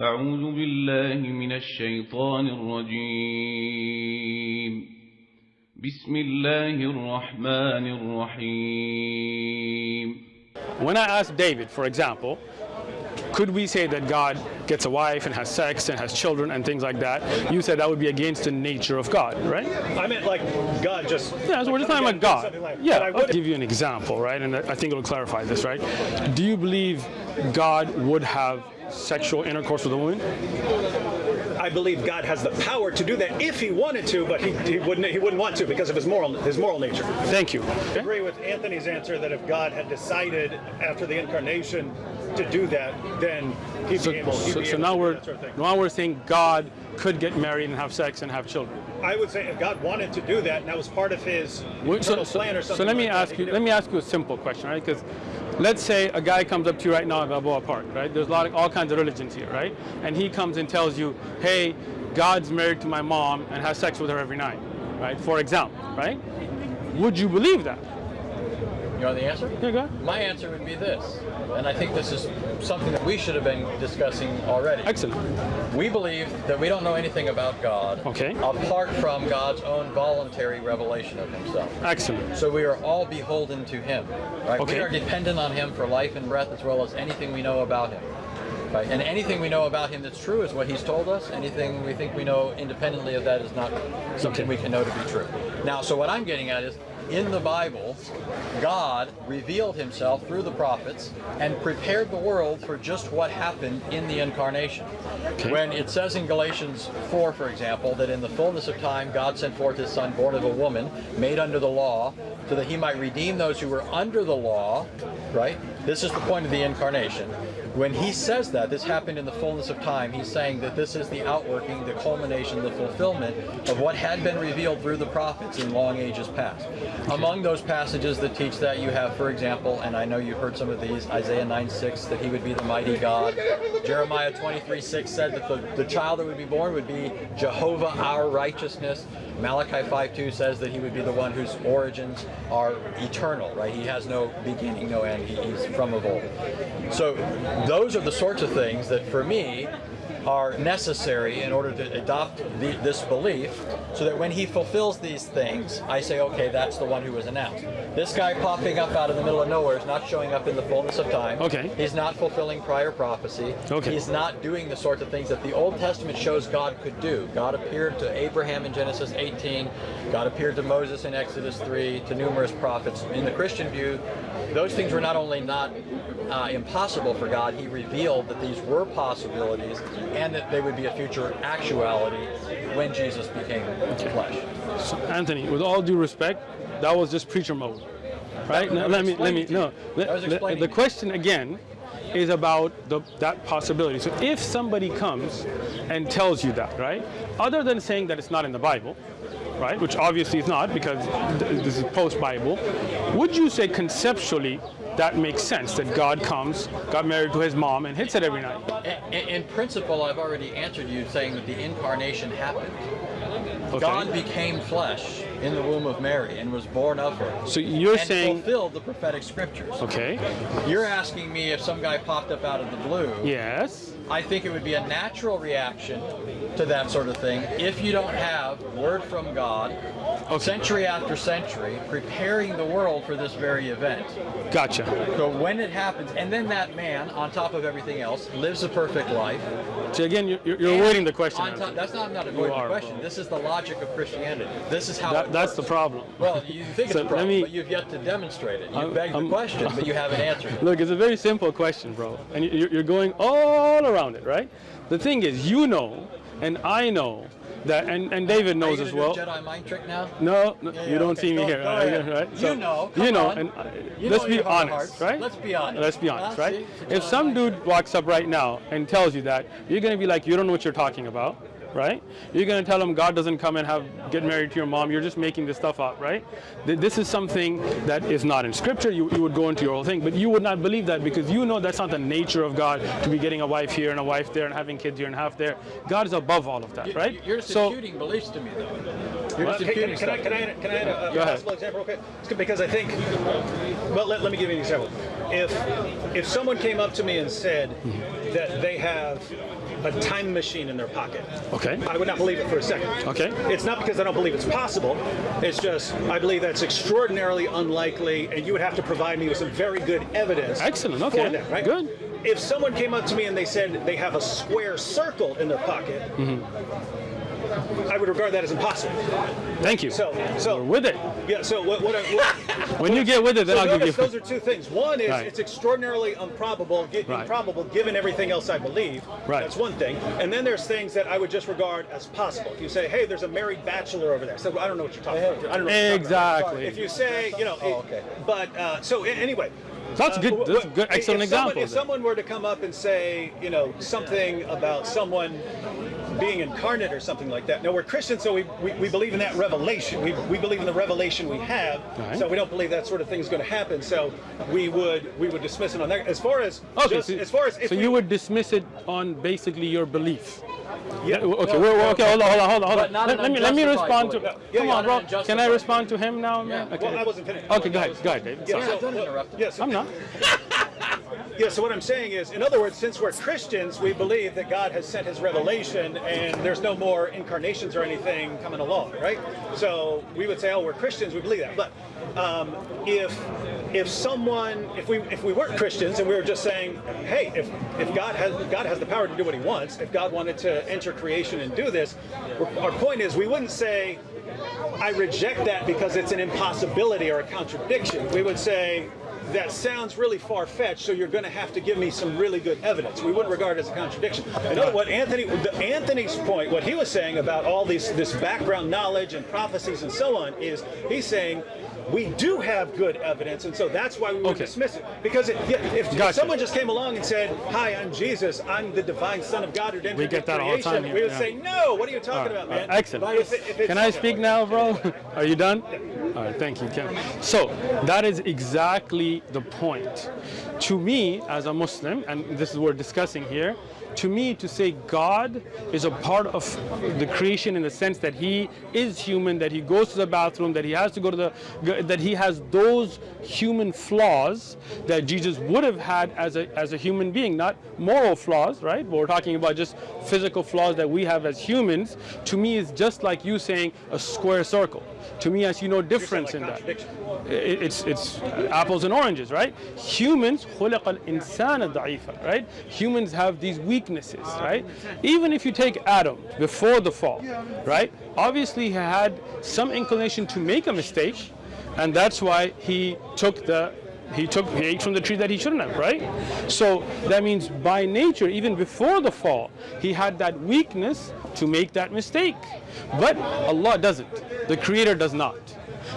أعوذ بالله من الشيطان الرجيم بسم الله الرحمن الرحيم When I asked David, for example, could we say that God gets a wife and has sex and has children and things like that? You said that would be against the nature of God, right? I meant like God just. Yeah, so we're just like, talking about coming God. down and something like- Yeah, but I I'll would- give you an example, right? And I think it'll clarify this, right? Do you believe God would have sexual intercourse with a woman? I believe God has the power to do that if He wanted to, but He, he wouldn't. He wouldn't want to because of His moral His moral nature. Thank you. I agree with Anthony's answer that if God had decided after the incarnation to do that, then He'd So, be able. He'd so, be so able now to do we're that sort of thing. now we're saying God could get married and have sex and have children. I would say if God wanted to do that, and that was part of His So, plan or something. so let me like ask you. Let me ask you a simple question, right? Because let's say a guy comes up to you right now at Balboa Park, right? There's a lot of all kinds of religions here, right? And he comes and tells you, "Hey, God's married to my mom and has sex with her every night," right? For example, right? Would you believe that? You know the answer? Yeah, go ahead. My answer would be this, and I think this is something that we should have been discussing already. Excellent. We believe that we don't know anything about God Okay. apart from God's own voluntary revelation of Himself. Excellent. So we are all beholden to Him. Right? Okay. We are dependent on Him for life and breath as well as anything we know about Him. Right? And anything we know about Him that's true is what He's told us. Anything we think we know independently of that is not something Okay. we can know to be true. Now, so what I'm getting at is in the Bible, God revealed himself through the prophets and prepared the world for just what happened in the incarnation. When it says in Galatians 4, for example, that in the fullness of time God sent forth his son born of a woman, made under the law, so that he might redeem those who were under the law, right? This is the point of the incarnation. When he says that, this happened in the fullness of time, he's saying that this is the outworking, the culmination, the fulfillment of what had been revealed through the prophets in long ages past. Among those passages that teach that, you have, for example, and I know you've heard some of these, Isaiah 9 6, that he would be the mighty God. Jeremiah 23 6 said that the, the child that would be born would be Jehovah our righteousness. Malachi 5.2 says that he would be the one whose origins are eternal, right? He has no beginning, no end. He, he's from of old. So those are the sorts of things that for me are necessary in order to adopt the, this belief so that when he fulfills these things, I say, okay, that's the one who was announced. This guy popping up out of the middle of nowhere is not showing up in the fullness of time. Okay. He's not fulfilling prior prophecy. Okay. He's not doing the sorts of things that the Old Testament shows God could do. God appeared to Abraham in Genesis 18. God appeared to Moses in Exodus 3, to numerous prophets. In the Christian view, those things were not only not uh, impossible for God, He revealed that these were possibilities and that they would be a future actuality when Jesus became flesh. So, Anthony, with all due respect, that was just preacher mode, right? That- Now, that let me let me no. let- the question again is about the, that possibility. So if somebody comes and tells you that, right? Other than saying that it's not in the Bible, right? Which obviously is not because th- this is post-Bible. Would you say conceptually that makes sense that God comes, got married to his mom, and hits it every night? In, in principle, I've already answered you saying that the incarnation happened. Okay. God became flesh in the womb of Mary and was born of her. So you're and saying fulfilled the prophetic scriptures. okay? You're asking me if some guy popped up out of the blue. Yes. I think it would be a natural reaction to that sort of thing if you don't have word from God Oh, century after century preparing the world for this very event. Gotcha. So when it happens, and then that man, on top of everything else, lives a perfect life. So again, you're, you're avoiding the question. on top- that's not, I'm not avoiding the question. This is the logic of Christianity. This is how That, that's the problem. Well, you think So it's a problem, me- but you've yet to demonstrate it. You I'm- beg the I'm- question, but you haven't answered it. Look, it's a very simple question, bro, and you're going all around it, right? The thing is, you know, and I know that, and, and David knows as well. Jedi mind trick now? No, no Yeah, you don't okay, see me go- here, go right? right? You know, you know, on. and uh, You let's know be your heart of honest, right? Let's be honest. Let's be honest, Ah, right? see? If some dude walks up right now and tells you that, you're gonna be like, you don't know what you're talking about, right? You're gonna tell him God doesn't come and have get married to your mom. You're just making this stuff up, right? This is something that is not in Scripture. You, you would go into your whole thing, but you would not believe that because you know that's not the nature of God to be getting a wife here and a wife there and having kids here and half there. God is above all of that, right? You're just so beliefs to me, though. You're just Can, can, can I, can I, add- can I add a, a possible example? Okay, It's because I think. Well, let, let me give you an example. If if someone came up to me and said, that they have a time machine in their pocket. Okay. I would not believe it for a second. Okay. It's not because I don't believe it's possible. It's just I believe that's extraordinarily unlikely, and you would have to provide me with some very good evidence. Excellent, For okay, that, right? good. If someone came up to me and they said they have a square circle in their pocket, mm-hmm. I would regard that as impossible. Thank you. So, so We're with it. Yeah. So what? what, I, what When you get with it, then so I'll give you. those are two things. One is Right. it's extraordinarily improbable, gi- Right. improbable given everything else I believe. Right. That's one thing. And then there's things that I would just regard as possible. If you say, "Hey, there's a married bachelor over there," so I don't know what you're talking about. I don't know. what about. Exactly. If you say, you know, Oh, okay. but uh, so anyway. That's uh, good- wh- that's wh- good- if excellent someone- example If there. someone were to come up and say, you know, something about someone being incarnate or something like that. No, we're Christians, so we, we, we believe in that revelation. We, we believe in the revelation we have. Right. So we don't believe that sort of thing is going to happen. So we would we would dismiss it on that. As far as Okay, just, so, as far as if so we, you would dismiss it on basically your belief. yeah, Okay, we're, we're- okay, hold on, hold on, hold on, hold on. Let, let me let me respond to. belief. Yeah, Come yeah, on, bro. Can I respond to him now, man? Yeah. Okay. Well, I wasn't finished. Okay, go ahead, go ahead, David. Yeah, Sorry. so- uh, don't well, interrupt him. yeah, so- I'm not. Yeah, so what I'm saying is, in other words, since we're Christians, we believe that God has sent his revelation and there's no more incarnations or anything coming along, right? So we would say, oh, we're Christians, we believe that. But um, if if someone, if we if we weren't Christians and we were just saying, hey, if if God has God has the power to do what he wants, if God wanted to enter creation and do this, our point is we wouldn't say, I reject that because it's an impossibility or a contradiction. We would say, that sounds really far-fetched, so you're going to have to give me some really good evidence. We wouldn't regard it as a contradiction. In other what Anthony, the, Anthony's point, what he was saying about all these this background knowledge and prophecies and so on, is he's saying we do have good evidence, and so that's why we would Okay. dismiss it. Because it, if, if someone just came along and said, "Hi, I'm Jesus. I'm the divine Son of God who We get that all the creation," time here, we would yeah. say, "No. What are you talking right, about, man?" right, excellent. If it- if Can I speak now, bro? Are you done? All right, thank you, Ken. So that is exactly the point. To me, as a Muslim, and this is what we're discussing here, to me, to say God is a part of the creation in the sense that He is human, that He goes to the bathroom, that He has to go to the, that He has those human flaws that Jesus would have had as a as a human being, not moral flaws, right? But we're talking about just physical flaws that we have as humans. To me, is just like you saying a square circle. To me, I see no difference in that. contradiction. It- It's it's apples and oranges, right? Humans خلق الإنسان ضعيفا, right? Humans have these weaknesses, right? Even if you take Adam before the fall, right? Obviously, he had some inclination to make a mistake, and that's why he took the he took he ate from the tree that he shouldn't have, right? So that means by nature, even before the fall, he had that weakness to make that mistake. But Allah doesn't. The Creator does not.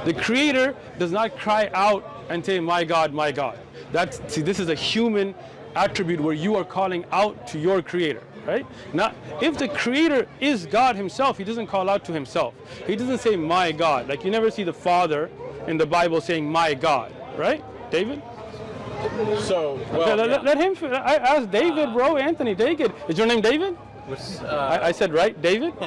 The Creator does not cry out and say, "My God, my God." That's see, this is a human attribute where you are calling out to your Creator, right? Now, if the Creator is God Himself, He doesn't call out to Himself. He doesn't say, "My God." Like you never see the Father in the Bible saying, "My God," right? David. So, well, Okay, let, yeah. let- let him. fi- I asked David, bro. Anthony, David. Is your name David? Uh, I, I said right, David.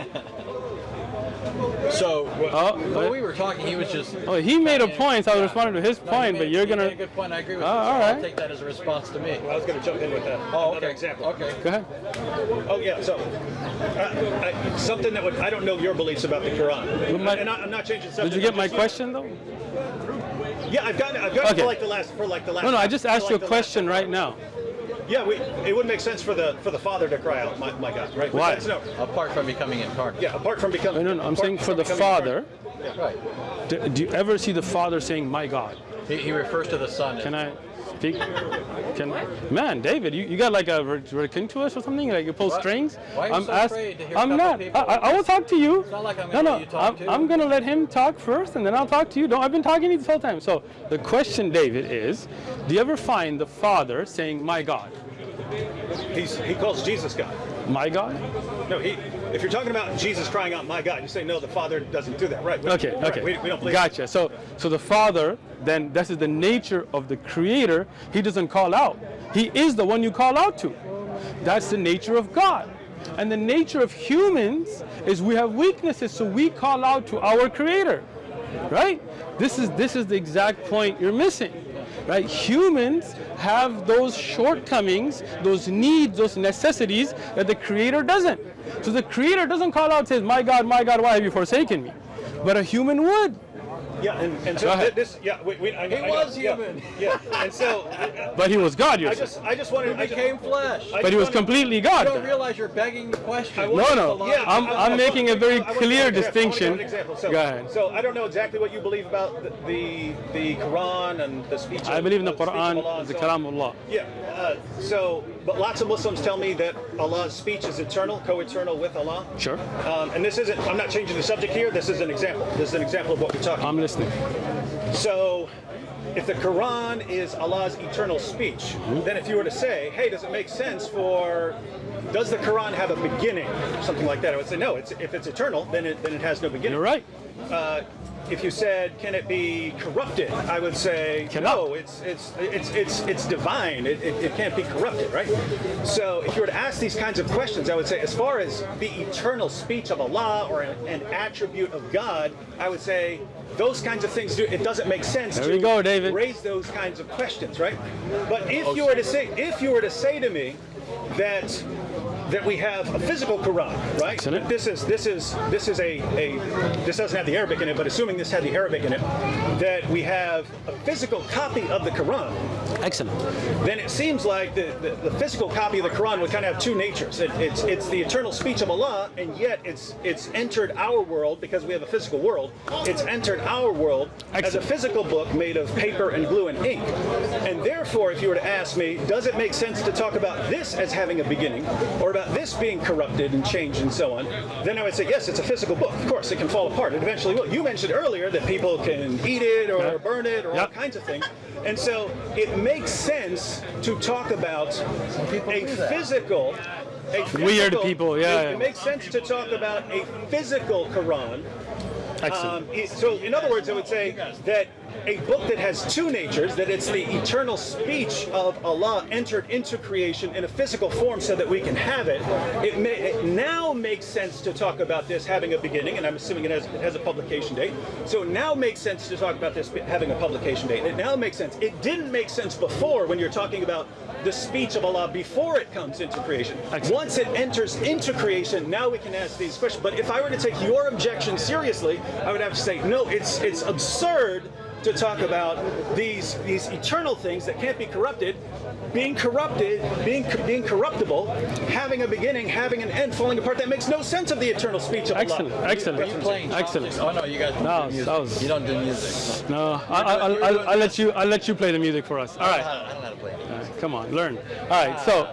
so, Oh, when we were talking, he was just. Oh, he made a point. So I was responding to his No, point, made- but you're gonna. a good point. I agree with Oh, you. So all I'll take that as a response to me. I was going to jump in with that. Oh, another okay. example. Okay. Go ahead. Oh yeah, so uh, I, something that would I don't know your beliefs about the Quran, my- and I, I'm not changing subject. Did you get I'm my just- question though? Yeah, I've gotten I've gotten Okay. for like the last for like the last. No, no. I just for asked you a question right now. Yeah, we, it wouldn't make sense for the for the father to cry out, my, my God, right? Why? No, Apart from becoming incarnate. yeah, apart from becoming. No, no, no. I'm saying for the becoming father. Right. Do, do you ever see the father saying, "My God"? He, he refers to the son. Can I speak? Can man, David, you, you got like a king to us or something? Like you pull What? strings? Why are you I'm so ask- afraid to hear I'm not. I. I, I will talk to you. It's not like I'm no, gonna no. let I'm, too. I'm gonna let him talk first, and then I'll talk to you. Don't. I've been talking to you this whole time. So the question, David, is: Do you ever find the father saying, "My God"? He's, he calls Jesus God. My God? No, he. If you're talking about Jesus crying out, "My God," you say no. The Father doesn't do that, right? We- Okay, right, okay. We, we don't believe. gotcha. So, so the Father, then this is the nature of the Creator. He doesn't call out. He is the one you call out to. That's the nature of God. And the nature of humans is we have weaknesses, so we call out to our Creator. Right? This is this is the exact point you're missing. Right? Humans have those shortcomings, those needs, those necessities that the Creator doesn't. So the Creator doesn't call out, says, "My God, my God, why have you forsaken me?" But a human would. Yeah, and, and so ahead. thi- this, yeah, we, we, I, He I- was yeah, human. Yeah, and so But he was God, you're I just, I just wanted, I He just, became flesh. But he was just wanted- completely You God. don't then. realize you're begging the question. will- No, no. Yeah, I'm, I- I- I'm making a very clear give. I wanna distinction. give an example. So, Go ahead. So I don't know exactly what you believe about the the, the Quran and the speech. I believe in the of speech of Allah Quran, and the so on. Kalam of Allah. Yeah. Uh, so, but lots of Muslims tell me that Allah's speech is eternal, co-eternal with Allah. Sure. Um, and this isn't. I'm not changing the subject here. This is an example. This is an example of what we're talking. I'm listening. So, if the Quran is Allah's eternal speech, then if you were to say, hey, does it make sense for, does the Quran have a beginning? Something like that. I would say, no, it's, if it's eternal, then it, then it has no beginning. You're right. Uh, if you said, can it be corrupted? I would say, Cannot. no, it's, it's, it's, it's, it's divine. It, it, it can't be corrupted, right? So if you were to ask these kinds of questions, I would say, as far as the eternal speech of Allah or an, an attribute of God, I would say, those kinds of things, do, it doesn't make sense There to go, David. raise those kinds of questions, right? But if you were to say, if you were to say to me that that we have a physical Quran, right? Excellent. This is this is this is a, a this doesn't have the Arabic in it, but assuming this had the Arabic in it, that we have a physical copy of the Quran, Excellent. then it seems like the, the, the physical copy of the Quran would kind of have two natures. It, it's it's the eternal speech of Allah, and yet it's it's entered our world because we have a physical world. It's entered our world as a physical book made of paper and glue and ink. And therefore, if you were to ask me, does it make sense to talk about this as having a beginning, or about this being corrupted and changed and so on? Then I would say yes, it's a physical book. Of course, it can fall apart. It eventually will. You mentioned earlier that people can eat it or Yeah. burn it or all kinds of things. And so it makes sense to talk about a do that. physical. Weird people, yeah, It, yeah. it makes sense to talk about a physical Quran. Excellent. Um, so, in other words, I would say that a book that has two natures, that it's the eternal speech of Allah entered into creation in a physical form so that we can have it, it, may, it now makes sense to talk about this having a beginning, and I'm assuming it has, it has a publication date. So it now makes sense to talk about this having a publication date. It now makes sense. It didn't make sense before when you're talking about the speech of Allah before it comes into creation. Once it enters into creation, now we can ask these questions. But if I were to take your objection seriously, I would have to say, no, it's it's absurd to talk about these these eternal things that can't be corrupted, being corrupted, being being corruptible, having a beginning, having an end, falling apart. That makes no sense of the eternal speech of Excellent, Allah. excellent. Are you playing Excellent. Oh no, you guys don't No, do music. that was- You don't do music. No, I, I, I'll, I'll, I'll let you. I'll let you play the music for us. All I don't know how- I don't know how to play. All right, Come on, learn. All right. So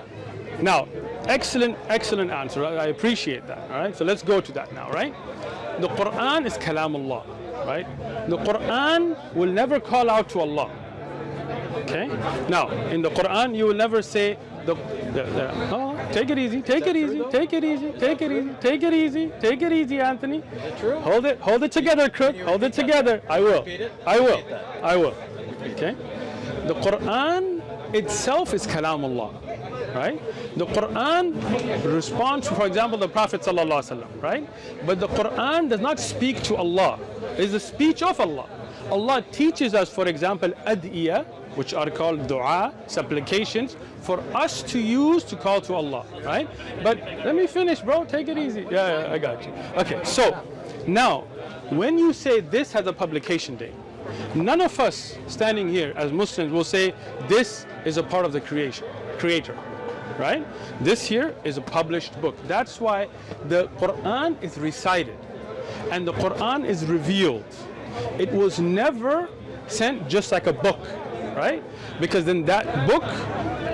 now, excellent, excellent answer. I I appreciate that. All right. So let's go to that now. Right. The Quran is Kalam Allah. Right. The Quran will never call out to Allah. Okay. Now, in the Quran, you will never say the. the, the oh, take it easy. Take it easy. Take it easy. Take it easy. Take it easy. Take it easy, Anthony. True? Hold it, hold it together, Crook. Hold it together. I will. I will. I will. Okay. The Quran itself is Kalam Allah, right? The Quran responds, for example, the Prophet wasallam, right? But the Quran does not speak to Allah. It is the speech of Allah. Allah teaches us, for example, adiyah, which are called dua, supplications, for us to use to call to Allah, right? But let me finish, bro. Take it easy. Yeah, yeah I got you. Okay, so now, when you say this has a publication date, none of us standing here as Muslims will say this is a part of the creation, creator, right? This here is a published book. That's why the Quran is recited and the Quran is revealed. It was never sent just like a book, right? Because then that book,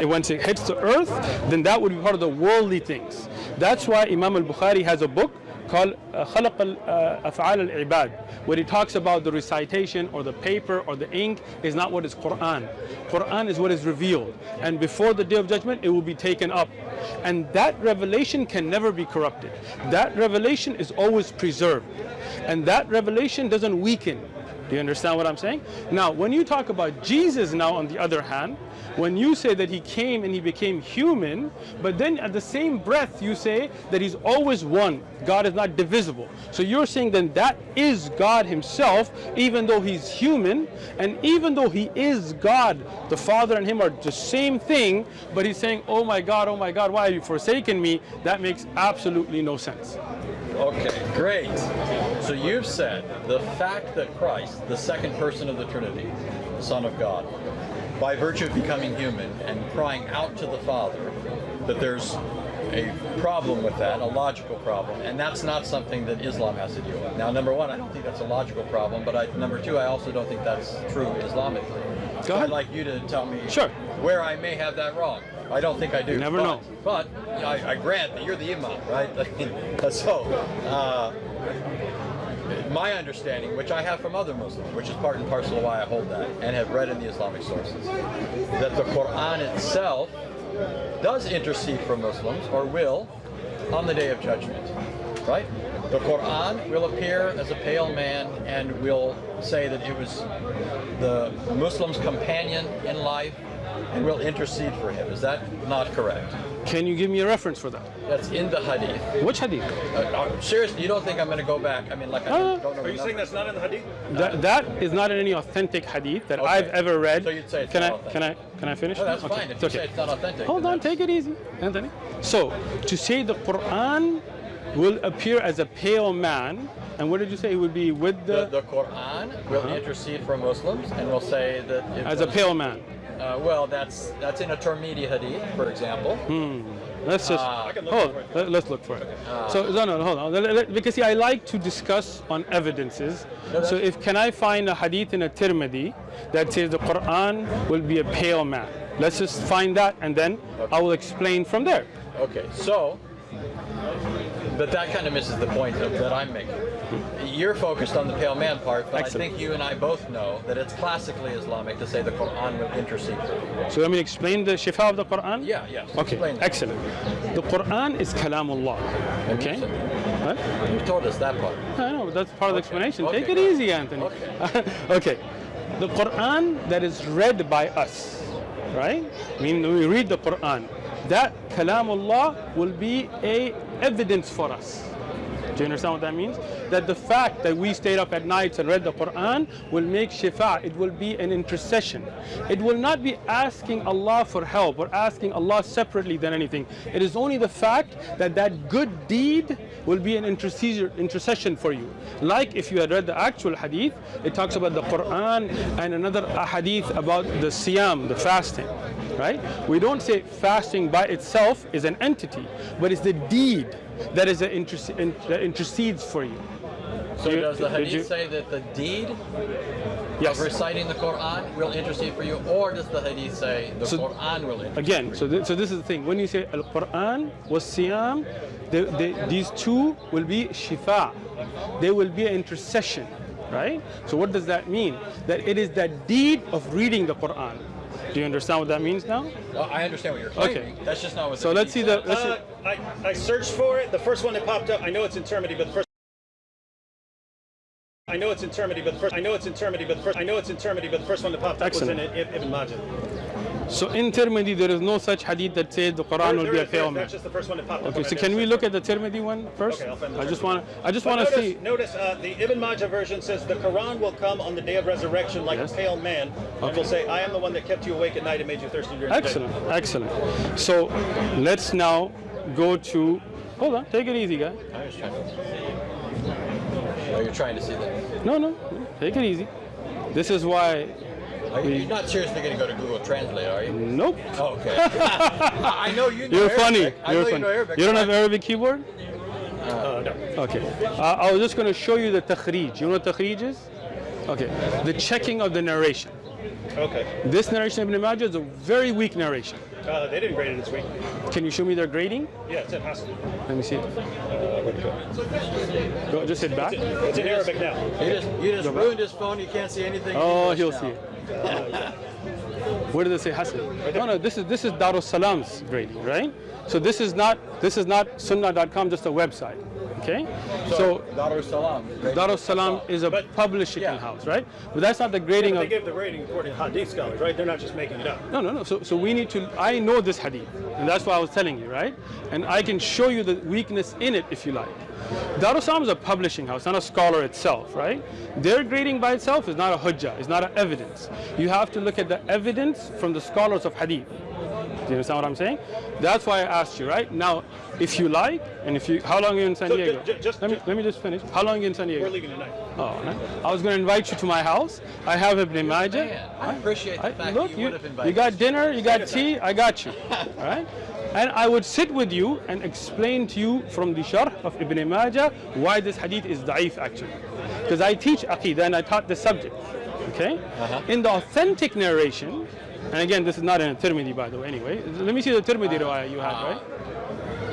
it once it hits the earth, then that would be part of the worldly things. That's why Imam al-Bukhari has a book called uh, خلق ال- uh, أفعال العباد where he talks about the recitation or the paper or the ink is not what is Quran. Quran is what is revealed and before the day of judgment it will be taken up and that revelation can never be corrupted. That revelation is always preserved and that revelation doesn't weaken. Do you understand what I'm saying? Now, when you talk about Jesus now on the other hand, when you say that he came and he became human, but then at the same breath you say that he's always one. God is not divisible. So you're saying then that is God himself, even though he's human, and even though he is God, the Father and him are the same thing, but he's saying, oh my God, oh my God, why have you forsaken me? That makes absolutely no sense. Okay, great. So you've said the fact that Christ, the second person of the Trinity, Son of God, by virtue of becoming human and crying out to the Father, that there's a problem with that, a logical problem, and that's not something that Islam has to deal with. Now, number one, I don't think that's a logical problem, but I, number two, I also don't think that's true Islamically. Go So ahead. I'd like you to tell me Sure. where I may have that wrong. I don't think I do. Never but, know. But I, I grant that you're the imam, right? so, uh, my understanding, which I have from other Muslims, which is part and parcel of why I hold that, and have read in the Islamic sources, that the Quran itself does intercede for Muslims, or will, on the day of judgment, right? The Quran will appear as a pale man and will say that it was the Muslim's companion in life and will intercede for him. Is that not correct? Can you give me a reference for that? That's in the hadith. Which hadith? Uh, uh, seriously, you don't think I'm going to go back? I mean, like, I Uh, don't know. Are you saying that's not in the hadith? That, that is not in any authentic hadith that Okay. I've ever read. So you'd say it's can not I authentic. can I can I finish? No, that's Okay, fine. If it's you okay. say it's not authentic. Hold on, that's- take it easy, Anthony. So, to say the Quran will appear as a pale man, and what did you say? It would be with The, the, the Quran will intercede for Muslims and will say that as a pale man. Uh, well, that's that's in a Tirmidhi hadith, for example. Hmm. Let's just. I can look hold. for it. Let, us look for it. so no, no, hold on. Let- let- because see, I like to discuss on evidences. No, so if can I find a hadith in a Tirmidhi that says the Quran will be a pale man? Let's just find that, and then I will explain from there. Okay, so, but that kind of misses the point of, that I'm making. You're focused on the pale man part, but Excellent. I think you and I both know that it's classically Islamic to say the Quran will intercede. So let me explain the shifa of the Quran. Yeah, yes. Okay, excellent. The Quran is kalamullah. Okay. What? You told us that part. I know, that's part of the explanation. Okay, Take it easy, Anthony. Okay. okay. The Quran that is read by us, right? I mean, we read the Quran. That kalamullah will be a evidence for us. Do you understand what that means? That the fact that we stayed up at nights and read the Quran will make shifa. It will be an intercession. It will not be asking Allah for help or asking Allah separately than anything. It is only the fact that that good deed will be an intercession for you. Like if you had read the actual hadith, it talks about the Quran and another hadith about the siyam, the fasting. Right? We don't say fasting by itself is an entity, but it's the deed that is a interce- in, that intercedes for you. So You- does the hadith you- say that the deed Yes. of reciting the Quran will intercede for you, or does the hadith say the So- Quran will intercede? Again, so, th- so this is the thing. When you say Al Quran was Siyam, they, they, these two will be Shifa. They will be an intercession, right? So, what does that mean? That it is that deed of reading the Quran. Do you understand what that means now? Well, I understand what you're claiming. Okay. That's just not what. So, let's see the. Let's see. Uh, I, I searched for it. The first one that popped up, I know it's in Tirmidhi, but the first. I know it's in Tirmidhi, but the first. I know it's in Tirmidhi, but the first. I know it's in Tirmidhi, but the first one that popped up Excellent. was in it, Ibn Majah. So, in Tirmidhi, there is no such hadith that says the Quran There- will there be a is- pale man. That's just the first one that popped up. Okay, so can we look at the Tirmidhi one first? Okay, I'll find the I just want to. I just want to see. Notice uh, the Ibn Majah version says the Quran will come on the day of resurrection like Yes. a pale man, and will say, "I am the one that kept you awake at night and made you thirsty during Excellent, the day." excellent. So, let's now go to. Hold on, take it easy, guy. I was trying to. Oh, you're trying to see that. No, no, take it easy. This is why. Are you, you're not seriously going to go to Google Translate, are you? Nope. Oh, okay. I know you know You're funny. I You're know funny. you know Arabic. You don't have Arabic keyboard? Uh, no. Okay. Uh, I was just going to show you the takhrij. You know what takhrij is? Okay. The checking of the narration. Okay. This narration of Ibn Majah is a very weak narration. Uh, they didn't grade it this week. Can you show me their grading? Yeah, it's in Hassan. Let me see. Uh, go? Go, just hit back. It's in Arabic now. You just, you just Go back. ruined his phone. You can't see anything. Oh, he'll now. see it. Where does it say Hassan? No, no. This is this is Darus Salam's grading, right? So this is not this is not Sunnah.com, just a website. Okay, So, so Dar es Salaam. Dar es Salaam is a But- publishing Yeah. house, right? But that's not the grading But they of. give the rating according to Hadith scholars, right? They're not just making it up. No, no, no. So, so we need to. I know this hadith, and that's why I was telling you, right? And I can show you the weakness in it if you like. Dar es Salaam is a publishing house, not a scholar itself, right? Their grading by itself is not a hujjah, it's not an evidence. You have to look at the evidence from the scholars of hadith. Do you understand what I'm saying? That's why I asked you, right? Now, if you like, and if you, how long are you in San So Diego? ju- just- let me ju- let me just finish. How long are you in San Diego? We're leaving tonight. Oh, no. I was going to invite you to my house. I have Ibn Majah. I appreciate the I- fact look, that you, would have you got dinner, you got tea, I got you. All right? And I would sit with you and explain to you from the sharh of Ibn Majah why this hadith is da'if actually. Because I teach aqidah and I taught this subject. Okay? Uh-huh. In the authentic narration, and again, this is not in a Tirmidhi by the way, anyway. Let me see the Tirmidhi riwayah you had, right?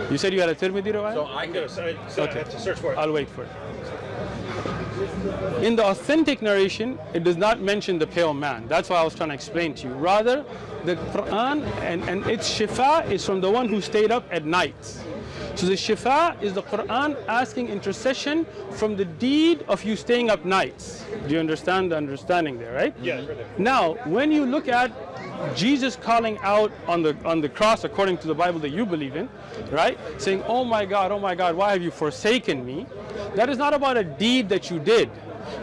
You said you had a Tirmidhi riwayah? So I could, gonna so I have to search for it. I'll wait for it. In the authentic narration, it does not mention the pale man. That's why I was trying to explain to you. Rather, the Quran and, and its shifa is from the one who stayed up at night. So the shifa is the Quran asking intercession from the deed of you staying up nights. Do you understand the understanding there, right? There. Now, when you look at Jesus calling out on the on the cross, according to the Bible that you believe in, right, saying, "Oh my God, oh my God, why have you forsaken me?" That is not about a deed that you did.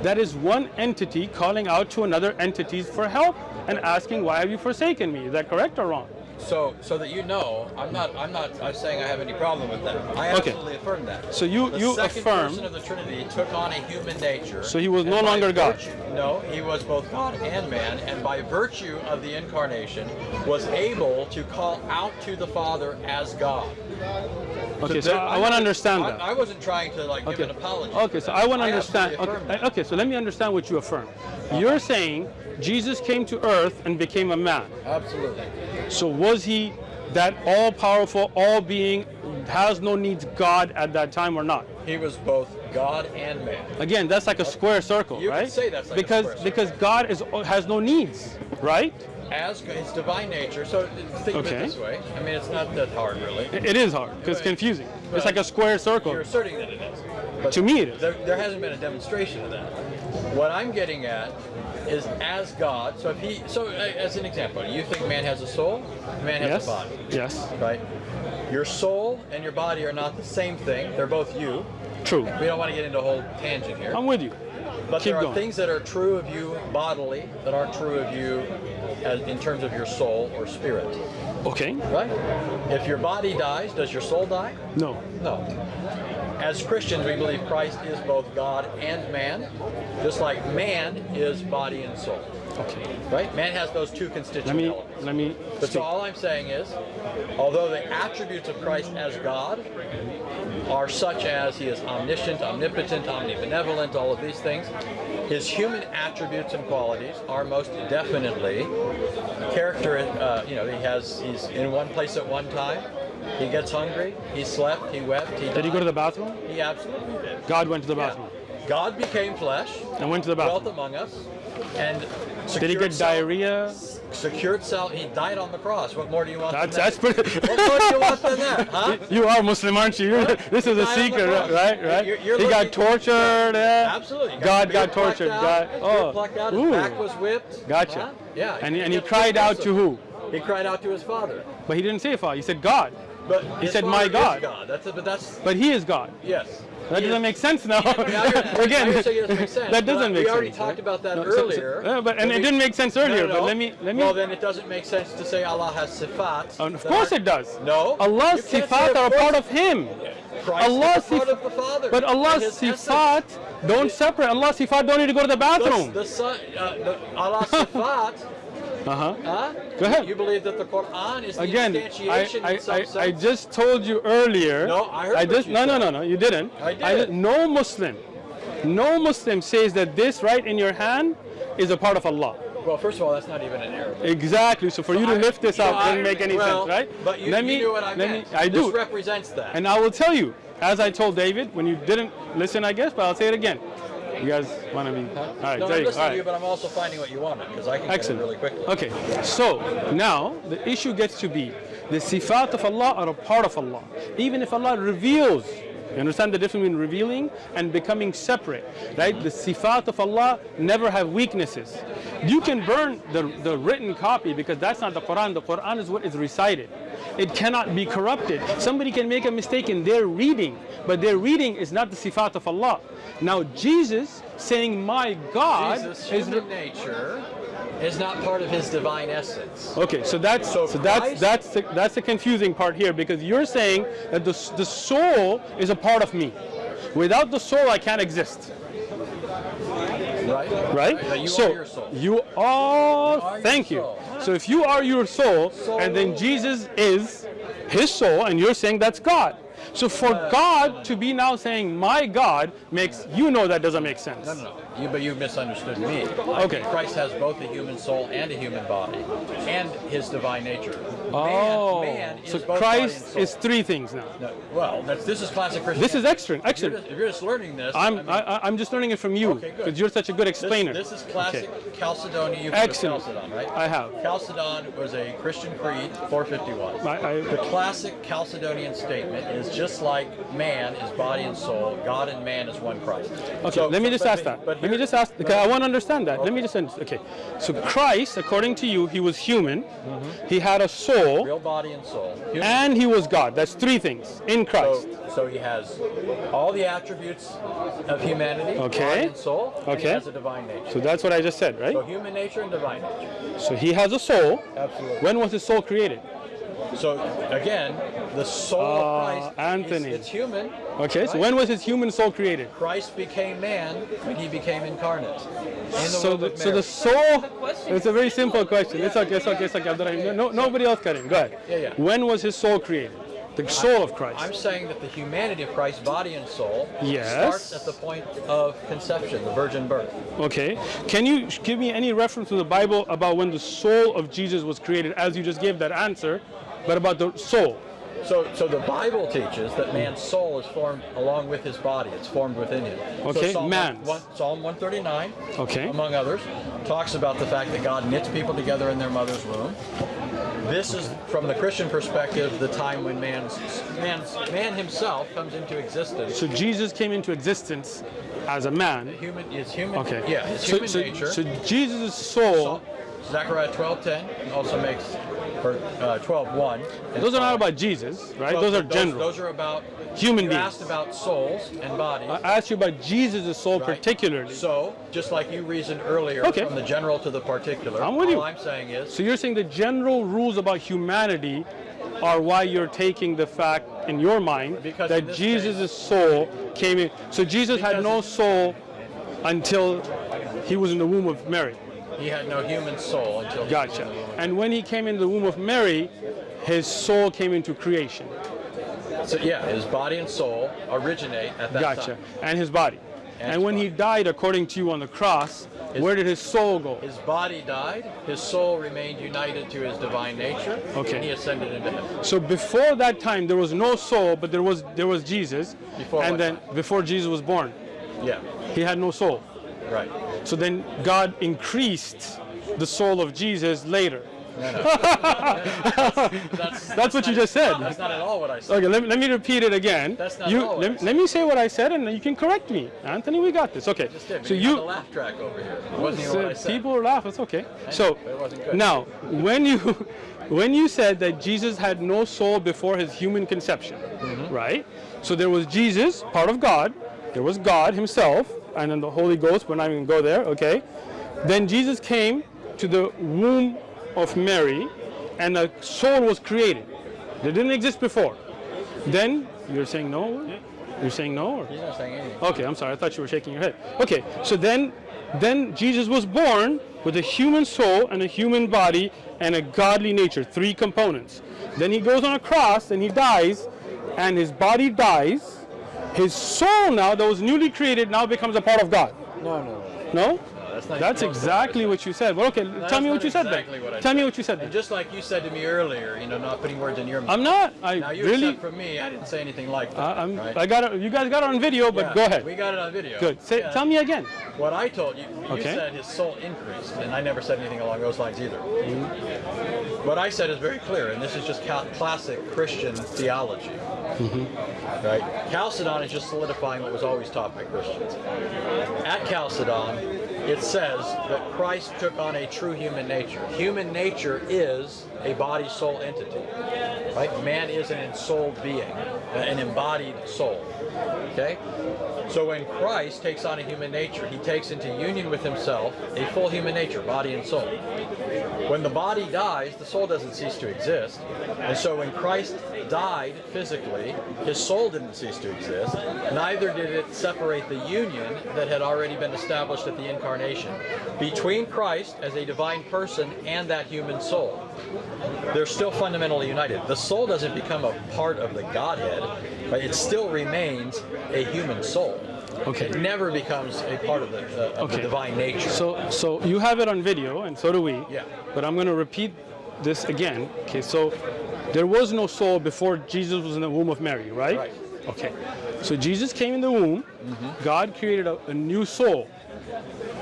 That is one entity calling out to another entities for help and asking, "Why have you forsaken me?" Is that correct or wrong? So so that you know, I'm not I'm not I'm saying I have any problem with that. I Okay. absolutely affirm that. So you- the you second affirm- person of the Trinity took on a human nature. So he was no by longer God. No, he was both God and man, and by virtue of the incarnation, was able to call out to the Father as God. Okay, so there- I I'm want to understand I, that. I wasn't trying to like give Okay. an apology. Okay, so that. I want to understand. Okay, okay, so let me understand what you affirm. You're saying Jesus came to earth and became a man. Absolutely. So was he that all powerful, all being, has no needs God at that time or not? He was both God and man. Again, that's like a square circle, You right? say that's like because because God is has no needs, right? As his divine nature. So think of it this way. I mean, it's not that hard, really. It it is hard because it's confusing. It's like a square circle. You're asserting that it is. But To me, it is. There, there hasn't been a demonstration of that. What I'm getting at is as God. So if he, so uh, as an example, you think man has a soul, man has Yes. a body, Yes. right? Your soul and your body are not the same thing. They're both you. True. We don't want to get into a whole tangent here. I'm with you. But keep there are going. things that are true of you bodily that aren't true of you as, in terms of your soul or spirit, Okay. right? If your body dies, does your soul die? No. No. As Christians, we believe Christ is both God and man, just like man is body and soul. Okay. Right? Man has those two constituent Let me elements. let me. But speak. so all I'm saying is, although the attributes of Christ as God are such as he is omniscient, omnipotent, omnibenevolent, all of these things, his human attributes and qualities are most definitely character. Uh, you know, he has he's in one place at one time. He gets hungry. He slept. He wept. He Did he go to the bathroom? He absolutely did. God went to the Yeah. bathroom God became flesh, and went to the dwelt bathroom. among us, and Did he get sal- diarrhea? Secured sal. He died on the cross. What more do you want? That's than that's pretty. What more do you want than that, huh? You are Muslim, aren't you? You're- this is a Died secret, right? Right. You're- you're he got tortured. yeah. Absolutely. God got tortured. God. Oh. plucked out. His Ooh. back was whipped. Gotcha. Huh? Yeah. And he, and he cried out to who? He cried out to his father. But he didn't say Father. He said God. But He said, "My God." God. That's but that's But he is God. yes. That doesn't make sense now. Now Again, now you're saying doesn't make sense, that doesn't make we already sense. talked right? about that No, so- so- earlier. yeah, but and When it didn't make sense earlier. no, But let me let me. Well, then it doesn't make sense to say Allah has sifat. Oh, of course it does. No. Allah's You can't say sifat are a part of Him. Christ Allah's is a part of the Father. But Allah's his essence. sifat don't separate. Allah's sifat don't need to go to the The, bathroom. the son, uh, the, Allah's sifat. Uh huh. Go ahead. You believe that the Quran is the Again, I, instantiation I, in some I, sense? I just told you earlier. No, I heard what just you no no said. no no you didn't. I did. no Muslim, no Muslim says that this right in your hand is a part of Allah. Well, first of all, that's not even an Arabic. Exactly. So for you to I- lift this up I- doesn't make any well, sense, right? But you, let you me, knew what I let meant. Me, I do. this represents that. And I will tell you, as I told David when you didn't listen, I guess, but I'll say it again. You guys want to be? All right, no, I'm you listening All to you, right. but I'm also finding what you wanted because I can Excellent. really quickly. Okay, so now the issue gets to be the sifat of Allah are a part of Allah. Even if Allah reveals You understand the difference between revealing and becoming separate, right? The sifat of Allah never have weaknesses. You can burn the, the written copy because that's not the Quran. The Quran is what is recited. It cannot be corrupted. Somebody can make a mistake in their reading, but their reading is not the sifat of Allah. Now Jesus saying, "My God," Jesus' is nature is not part of his divine essence. Okay, so that's so, So that's that's the, that's the confusing part here because you're saying that the the soul is a part of me. Without the soul, I can't exist, Right? right? You so are soul. you are. are your thank you. soul. So if you are your soul, and then Jesus is his soul, and you're saying that's God. So for Uh, God to be now saying my God makes you know that doesn't make sense. No, no, no. You, but you misunderstood me. Okay. Christ has both a human soul and a human body, and his divine nature. Oh, man, so both body and Christ is three things now. No, well, that's, this is classic Christianity. This is excellent, If you're, excellent. just, if you're just learning this, I'm I mean, I, I'm just learning it from you Okay, because you're such a good explainer. this is classic Okay. Chalcedonian. You've Excellent. Chalcedon, right? I have. Chalcedon was a Christian creed, 451. I- I- the classic Chalcedonian statement is just like man is body and soul, God and man is one Christ. Okay, So- let me just ask that. but Let me just ask because I want to understand that. Let me just understand. Okay, so Christ, according to you, he was human. mm -hmm. He had a soul, real body and soul. Human and he was God. That's three things in Christ. So, so he has all the attributes of humanity, Okay. body and soul, and he Okay. has a divine nature. So that's what I just said, right? So human nature and divine nature. So he has a soul. Absolutely. When was his soul created? So again, the soul Uh, of Christ, Anthony. Is, it's human. Okay, so when was his human soul created? Christ became man when he became incarnate. In the So the, so the soul. It's a very simple question. It's okay. It's okay. It's okay. Abdurrahim. No, nobody else got. Go ahead. Yeah, yeah. When was his soul created? The soul of Christ. I'm saying that the humanity of Christ, body and soul, Yes. starts at the point of conception, the virgin birth. Okay. Can you give me any reference to the Bible about when the soul of Jesus was created, as you just gave that answer, but about the soul? So, so the Bible teaches that man's soul is formed along with his body. It's formed within him. Okay, so Psalm, one, Psalm 139, Okay. among others, talks about the fact that God knits people together in their mother's womb. This is, from the Christian perspective, the time when man's, man's man himself comes into existence. So Jesus came into existence as a man. Human, his human, Okay. yeah, his so, human so, nature. So Jesus' soul. So, Zechariah 12:10 also makes, or uh, 12:1. Those are not about Jesus, right? Well, those are those, general. Those are about Human beings. asked about souls and bodies. I asked you about Jesus' soul right? particularly. So, just like you reasoned earlier, Okay. from the general to the particular, I'm with all you. I'm saying is, So you're saying the general rules about humanity are why you're taking the fact in your mind Because that Jesus' case- soul came in. So Jesus had no soul until he was in the womb of Mary. He had no human soul until he Gotcha. And when he came into the womb of Mary, his soul came into creation. So yeah, his body and soul originate at that Gotcha. time. And his body. And And, his when he died, according to you on the cross, where did his soul go? His body died, his soul remained united to his divine nature, Okay. and he ascended into heaven. So before that time, there was no soul, but there was there was Jesus. Before and then time? before Jesus was born, Yeah, he had no soul. right. So then God increased the soul of Jesus later. That's, That's what you just said. That's not at all what I said. Okay, let, me- let me repeat it again. That's not you, all what I let, said. let me say what I said and you can correct me. Anthony, we got this. Okay. Just did, so you, laugh track over here. Even so what I said. people laugh, it's okay. So but it wasn't good. now, when you when you said that Jesus had no soul before his human conception, Mm-hmm. right? So there was Jesus, part of God, there was God himself, and then the Holy Ghost, we're not even gonna go there, okay? Then Jesus came to the womb of Mary and a soul was created. That didn't exist before. Then you're saying no? You're saying no? Or? He's not saying anything. Okay, I'm sorry. I thought you were shaking your head. Okay, so then, then Jesus was born with a human soul and a human body and a godly nature, three components. Then he goes on a cross and he dies, and his body dies. His soul now, that was newly created, now becomes a part of God. No, no, no. That's not That's even close to exactly what you said. Well, okay, That's tell me what you said exactly then. what I Tell me what you said And then. just like you said to me earlier, you know, not putting words in your mouth. I'm not. I now you really. accept from me, I didn't say anything like that. I, I'm, right? I got it. You guys got it on video, but Yeah, go ahead. We got it on video. Good. Say, Yeah. Tell me again. What I told you, you Okay. said his soul increased, and I never said anything along those lines either. Mm-hmm. What I said is very clear, and this is just classic Christian theology. Right? Chalcedon is just solidifying what was always taught by Christians. At Chalcedon, it says that Christ took on a true human nature. Human nature is a body soul entity. Right? Man is an ensouled being, an embodied soul. Okay? So when Christ takes on a human nature, he takes into union with himself a full human nature, body and soul. When the body dies, the soul doesn't cease to exist. And so when Christ died physically, his soul didn't cease to exist. Neither did it separate the union that had already been established at the incarnation between Christ as a divine person and that human soul. They're still fundamentally united. The soul doesn't become a part of the Godhead, but it still remains a human soul. Okay. It never becomes a part of the, uh, of the Okay. divine nature. So, so you have it on video, and so do we. Yeah. But I'm going to repeat this again. Okay. So, there was no soul before Jesus was in the womb of Mary, right? Right. Okay. So Jesus came in the womb. Mm -hmm. God created a, a new soul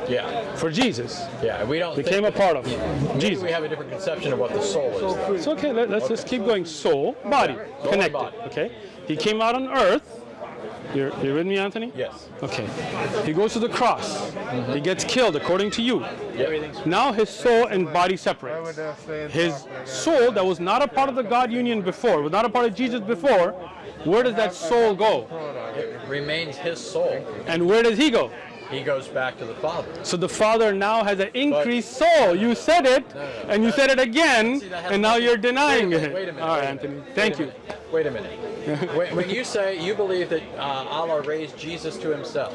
yeah, for Jesus. yeah. We don't Became think a part of Maybe Jesus. we have a different conception of what the soul is. though. It's okay. Let, us just keep going. Soul, body, Soul connected. body. Okay. He came out on earth. You're, you're with me, Anthony? Yes. Okay. He goes to the cross. Mm-hmm. He gets killed, according to you. Yep. Now his soul and body separate. His soul that was not a part of the God union before, was not a part of Jesus before, where does that soul go? It remains his soul. And where does he go? He goes back to the Father. So the Father now has an increased soul. You said it, and you said it again, See, and now you're denying minute, it. Wait a minute. All right, Anthony. minute, Thank you. Wait a minute. when, when you say you believe that uh, Allah raised Jesus to himself,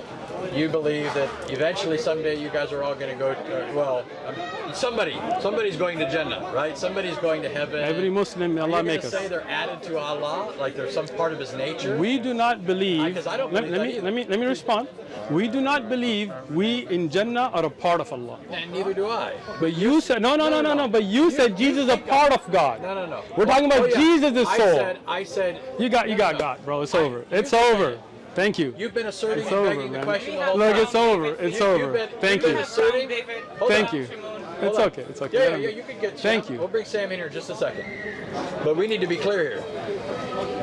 you believe that eventually someday you guys are all going to go, to, uh, well, um, somebody, somebody's going to Jannah, right? Somebody's going to heaven. Every Muslim, Are Allah you going make us. say they're added to Allah, like they're some part of His nature? We do not believe. 'cause I don't let, believe let me either. let me let me respond. We do not believe we in Jannah are a part of Allah. and neither do I. But you said no no no no no. But you said Jesus is a part I- of God. No, no, no. We're talking about Oh. Jesus' I soul. said, I said. You got you got. God, bro. It's I- over. It's over. It. Thank you. You've been asserting It's and over, begging the man. question the whole Look, time. it's over. It's You- over. been- Thank you've been you. asserting- Thank on. you. Hold It's on. okay. It's okay. Yeah, yeah, yeah, you can get. Thank Sam. you. We'll bring Sam in here in just a second. But we need to be clear here.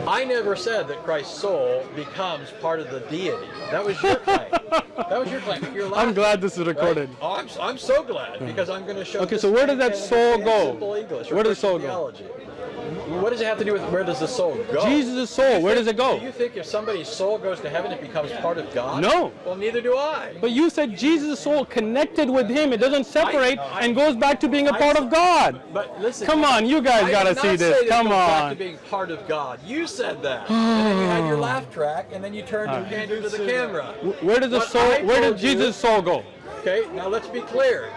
I never said that Christ's soul becomes part of the deity. That was your claim. that was your claim. You're I'm glad this is right? recorded. Oh, I'm, I'm so glad because I'm going to show. Okay, this so where does that soul go? Simple English. or Where does the Christian soul go? What does it have to do with where does the soul go? Jesus' soul. Where think- does it go? Do you think if somebody's soul goes to heaven, it becomes part of God? No. Well, neither do I. But you said Jesus' soul connected with Him. It doesn't separate I- and goes back to being a I part of God. But listen. Come on, you guys gotta see this. say that it Come goes back on. to being part of God. You said that. and then you had your laugh track, and then you turned your hand to the camera. Where does the soul? Where did you- Jesus' soul go? Okay, now let's be clear.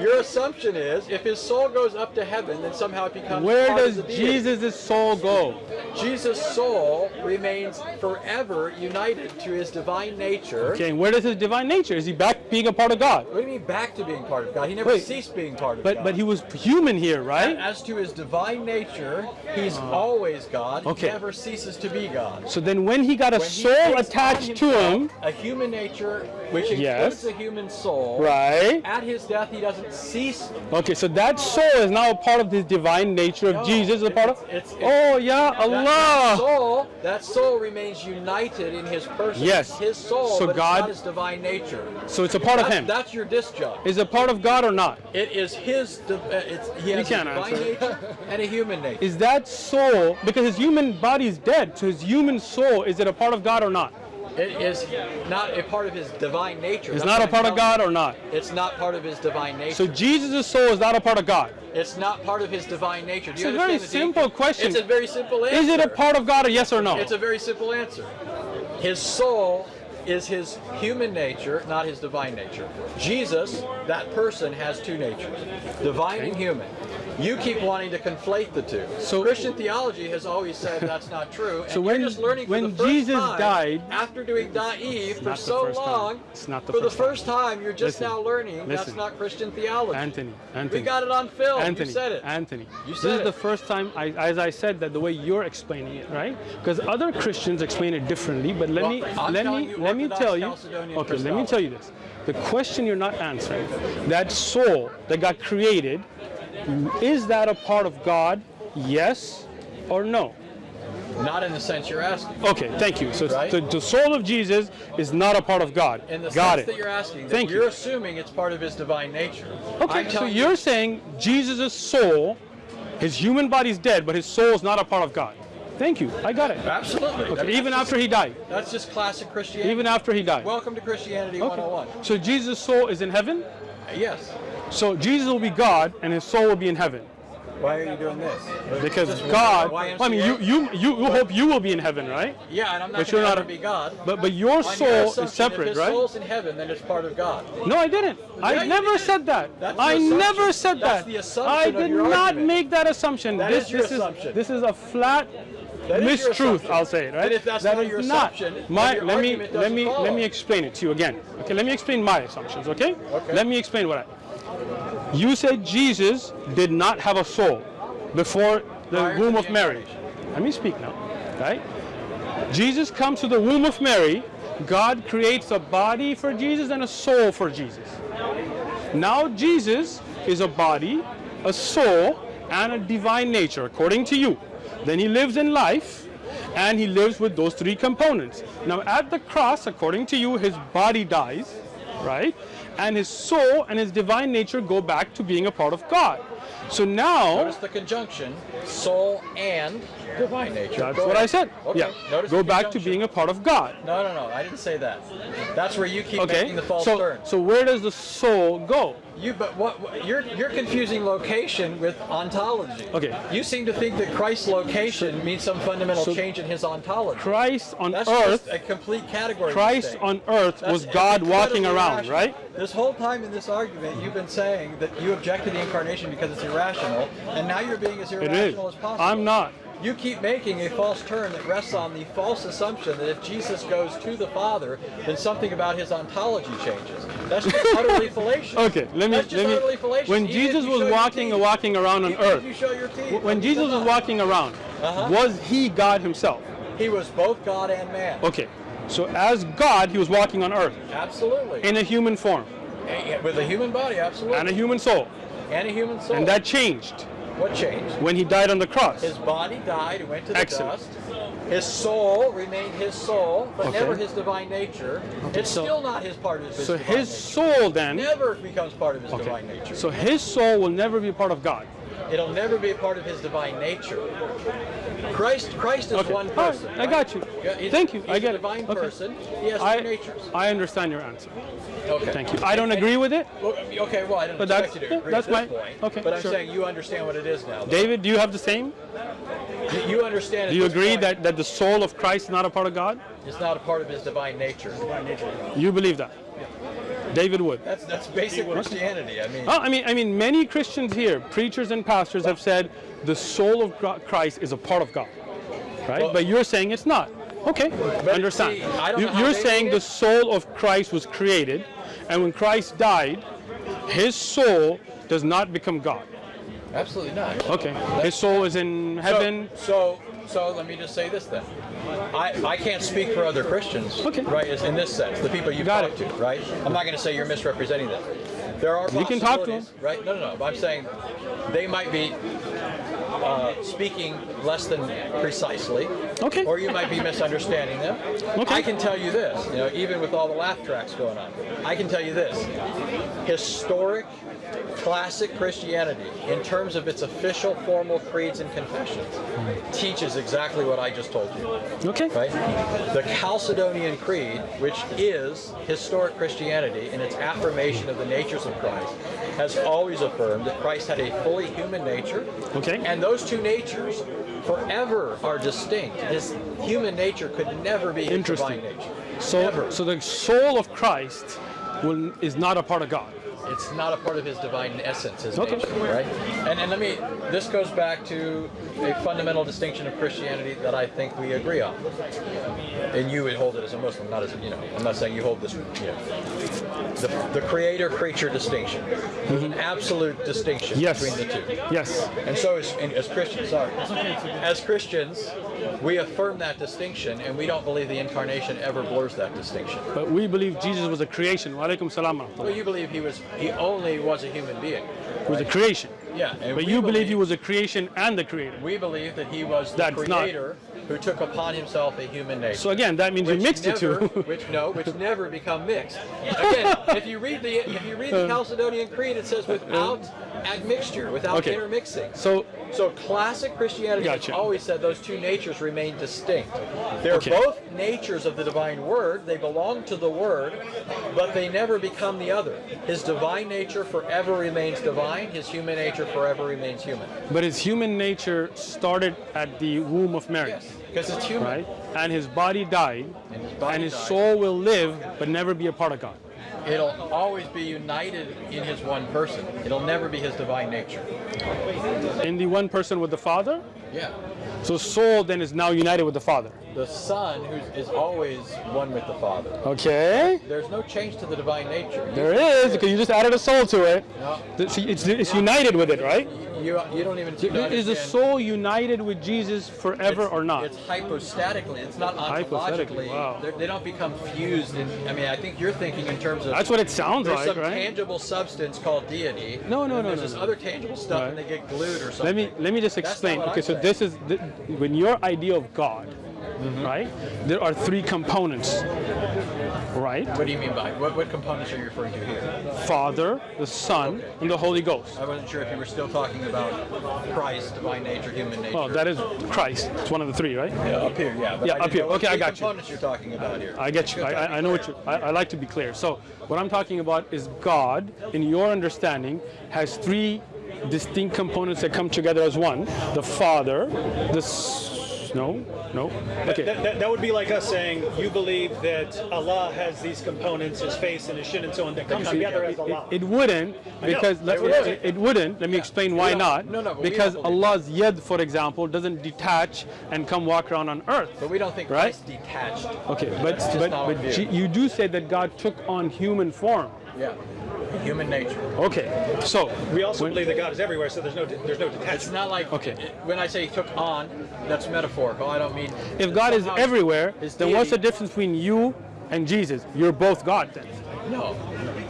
Your assumption is if his soul goes up to heaven, then somehow it becomes Where part does. Jesus' soul go? Jesus' soul remains forever united to his divine nature. Okay, and where does his divine nature? Is he back being a part of God? What do you mean back to being part of God? He never Wait, ceased being part of But God. but he was human here, right? As to his divine nature, he's uh, always God. Okay. He never ceases to be God. So then when he got a When soul attached to himself him, a human nature, which includes Yes. a human soul, right? at his death he doesn't cease. Okay, so that soul is now a part of this divine nature of No, Jesus, a part of. it's- it's- oh yeah, That, that Allah. soul, that soul remains united in his person. Yes. His soul, So God- his divine nature. So it's a part of him. that's your disjunct. Is it part of God or not? It is his. Uh, it's, he has can't divine answer. nature and a human nature. Is that soul because his human body is dead? So his human soul is it a part of God or not? It is not a part of his divine nature. It's That's not a part of God or not. It's not part of his divine nature. So Jesus' soul is not a part of God. It's not part of his divine nature. Do you It's a very simple deep- question. It's a very simple answer. Is it a part of God or yes or no? It's a very simple answer. His soul is his human nature, not his divine nature. Jesus, that person, has two natures, divine and human. You keep wanting to conflate the two. So- Christian theology has always said that's not true. And So when- just learning for when Jesus time, died- after doing Da'if for so time. long, It's not the for first the first time, you're just Listen, now learning that's not Christian theology. Anthony, Anthony. We got it on film. Anthony, you said it. Anthony. You this said is it. the first time, I, as I said, that the way you're explaining it, right? Because other Christians explain it differently. But let Well, me I'm let me let me tell you. Okay, let me tell you this. The question you're not answering, that soul that got created, is that a part of God? Yes or no? Not in the sense you're asking. Okay, thank you. So Right. the, the soul of Jesus is not a part of God. In the Got sense it. that you're asking, that Thank you're you. assuming it's part of his divine nature. Okay, I'm so you're you, saying Jesus' soul, his human body's dead, but his soul is not a part of God. Thank you. I got it. absolutely. I mean, even after just, he died. that's just classic Christianity. Even after he died. Welcome to Christianity Okay. 101. So Jesus' soul is in heaven. Uh, yes. So Jesus will be God, and his soul will be in heaven. Why are you doing this? Because God, YMCA? I mean, you, you, you, hope you will be in heaven, right? Yeah, and I'm not But you're going to not a- be God. But but your On your soul is separate, if his soul's in heaven, then it's part of God. No, I didn't. Yeah, I never did. said that. That's I never said That's that. the assumption I did not argument. make that assumption. That this is your this assumption. is this is a flat That is your mistruth. I'll say it, right? And if that's That not your not. assumption, My let me let me let me explain it to you again. Okay, let me explain my assumptions. Okay. Okay. Let me explain what I. You said Jesus did not have a soul before the Prior womb the of Mary. Let me speak now, right? Jesus comes to the womb of Mary. God creates a body for Jesus and a soul for Jesus. Now Jesus is a body, a soul, and a divine nature, according to you. Then he lives in life, and he lives with those three components. Now at the cross, according to you, his body dies, right? And his soul and his divine nature go back to being a part of God. So now, the conjunction, soul and divine nature. that's what. I said. Okay. Yeah, Notice go back to being a part of God. No, no, no. I didn't say that. That's where you keep Okay. making the false So, turn. so where does the soul go? You, but what, what you're you're confusing location with ontology. Okay. You seem to think that Christ's location means some fundamental so change in his ontology. Christ on That's earth, just a complete category. Christ mistake. on earth That's was God walking around, irrational. right? This whole time in this argument, you've been saying that you object to the incarnation because it's irrational, and now you're being as It is. irrational as possible. I'm not. You keep making a false turn that rests on the false assumption that if Jesus goes to the Father, then something about his ontology changes. That's just utterly fallacious. Okay, let me That's just let me. utterly fallacious. When Even Jesus was walking teeth. walking around on earth, you show your teeth, when Jesus was walking around, Uh-huh. was he God himself? he was both God and man. Okay, so as God, he was walking on earth Absolutely. in a human form with a human body, absolutely. and a human soul, And a human soul. and that changed what changed? when he died on the cross. His body died and went to the Excellent. dust. His soul remained his soul, but Okay. never his divine nature. it's so- still not his part of his So his nature. soul then, never becomes part of his okay. divine nature. So his soul will never be part of God. It'll never be a part of his divine nature. Christ, Christ is Okay, one all right, person. I right? got you. He's- Thank you. He's I get a it. divine Okay. person. He has I, two natures. I understand your answer. Okay. Thank you. I don't agree with it. Well, okay, well, I don't But expect that's- you to yeah, agree that's at this my- point. okay, but I'm sure. saying you understand what it is now. though. David, do you have the same? You- you understand. Do you agree point, that, that the soul of Christ is not a part of God? it's not a part of his divine nature? You believe that? David Wood. That's that's basic Christianity. I mean, Oh, I mean, I mean, many Christians here, preachers and pastors, have said the soul of Christ is a part of God, right? Well- but you're saying it's not. Okay, understand. see, I don't you, know you're saying the soul of Christ was created, and when Christ died, his soul does not become God. absolutely not. Okay, his soul is in heaven. So, so, so let me just say this then. I, I can't speak for other Christians, Okay. right? Is in this sense, the people you've Got talked it. to, right? I'm not going to say you're misrepresenting them. There are You can talk to them. right? No, no, no. I'm saying they might be uh, speaking less than precisely, Okay. or you might be misunderstanding them. Okay. I can tell you this, you know, even with all the laugh tracks going on, I can tell you this: historic, classic Christianity, in terms of its official formal creeds and confessions, teaches exactly what I just told you Okay. right? The Chalcedonian Creed, which is historic Christianity in its affirmation of the natures of Christ, has always affirmed that Christ had a fully human nature. Okay. And those two natures forever are distinct. His human nature could never be Interesting. divine nature. So, Never. so the soul of Christ will, is not a part of God. It's not a part of his divine essence, his Okay. nature, right? And, and let me, this goes back to a fundamental distinction of Christianity that I think we agree on. And you would hold it as a Muslim, not as, you know, I'm not saying you hold this, you know. The, the creator-creature distinction. There's an absolute distinction Mm-hmm. Yes. between the two. Yes. And so as, as Christians, sorry, as Christians, we affirm that distinction and we don't believe the incarnation ever blurs that distinction. But we believe Jesus was a creation. Wa alaikum salam. Well, you believe he was, he only was a human being. He was a creation. Yeah, But you believe he was a creation and the creator. We believe that he was the That's not- creator who took upon himself a human nature. So again, that means you mixed the two. which no, which never become mixed. Again, if you read the if you read the uh. Chalcedonian Creed, it says without uh. Admixture, without Okay. intermixing. so So classic Christianity Gotcha. has always said those two natures remain distinct. They're Okay. both natures of the divine word. They belong to the word, but they never become the other. His divine nature forever remains divine. His human nature forever remains human. but his human nature started at the womb of Mary. Yes, because it's human. Right? And his body died, And his body and his died. soul will live but never be a part of God. It'll always be united in his one person. It'll never be his divine nature. In the one person with the Father, Yeah. so soul then is now united with the Father. The Son who is always one with the Father. Okay? There's no change to the divine nature. There is, because you just added a soul to it. No. See, It's, it's united with it, right? You, you don't even Is the soul united with Jesus forever It's- or not? It's hypostatically. It's not Hypostatically, ontologically. wow. They're- They don't become fused. In, I mean, I think you're thinking in terms of. That's what it sounds there's like, some right? tangible substance called deity. No, no, no, There's no, this no. other tangible stuff, Right. and they get glued or something. Let me let me just explain. Okay, so this is the, when your idea of God, Mm-hmm. right? There are three components, right? What do you mean by what? What components are you referring to here? Father, the Son, Okay. and the Holy Ghost. I wasn't sure if you were still talking about Christ, divine nature, human nature. Oh, that is Christ. It's one of the three, right? yeah, up here. Yeah, Yeah, up here. Okay, I got you. components you're talking about here. I get you. I, I, I know what you. I, I like to be clear. So what I'm talking about is God, in your understanding, has three distinct components that come together as one: the Father, the no, no. Okay. That, that, that would be like us saying you believe that Allah has these components, his face and his shin and so on, that come together as it, Allah. it wouldn't because let, it wouldn't. it, it wouldn't. Let me explain why don't- no, no, because Allah's yed, for example, doesn't detach and come walk around on earth. But we don't think Right? Christ detached. Okay, but but, but you do say that God took on human form. Yeah, human nature. Okay, so we also when- believe that God is everywhere, so there's no there's no detachment. It's not like Okay. it- when I say took on, that's metaphorical. I don't mean. if God is everywhere, his then what's the difference between you and Jesus? You're both God then. No.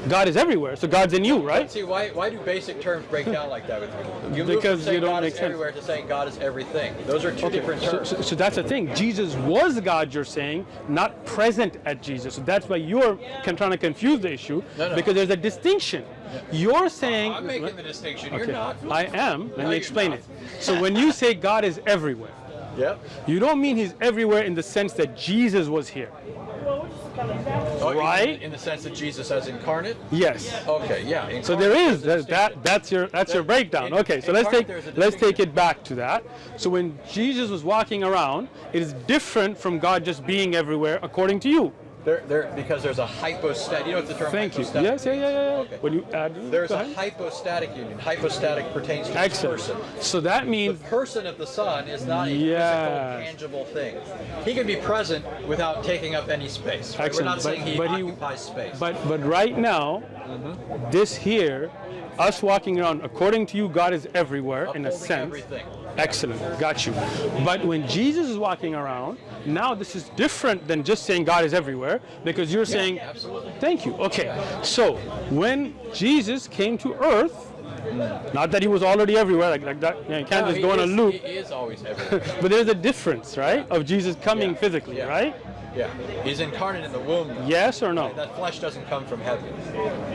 God is everywhere, so God's in you, right? See, why why do basic terms break down like that with you? You Because you don't God make is sense. everywhere to saying God is everything. Those are two different So, terms. so, so that's the thing. Jesus was God, you're saying, not present at Jesus. So that's why you're trying to confuse the issue No, no. because there's a distinction. You're saying. I'm making the distinction. You're not. I am. Let No, me explain it. So when you say God is everywhere, Yep. you don't mean He's everywhere in the sense that Jesus was here. Oh, Right? In the sense that Jesus as incarnate. Yes. Okay. Yeah. So there is that, that that's your that's your breakdown. in- Okay, so let's take let's take it back to that. So when Jesus was walking around, it is different from God just being everywhere according to you. There, there, because there's a hypostatic. You know what the term Thank you. Yes, yeah, yeah, yeah. Okay. When you add There's a hypostatic union. Hypostatic pertains to the Excellent. person. So that means... The person of the Son is not a Yes. physical, tangible thing. He can be present without taking up any space. right? We're not but- saying he but he- occupies space. But but right now, Mm-hmm. this here, us walking around, according to you, God is everywhere in a sense. everything. Excellent, got you. But when Jesus is walking around, now this is different than just saying God is everywhere, because you're saying, yeah, absolutely. thank you. Okay, so when Jesus came to earth, not that he was already everywhere, like, like that, you, know, you can't No, just go on a loop, He is always everywhere. but there's a difference, right, of Jesus coming Yeah, physically, yeah. right? Yeah. He's incarnate in the womb. though. Yes or no? That flesh doesn't come from heaven.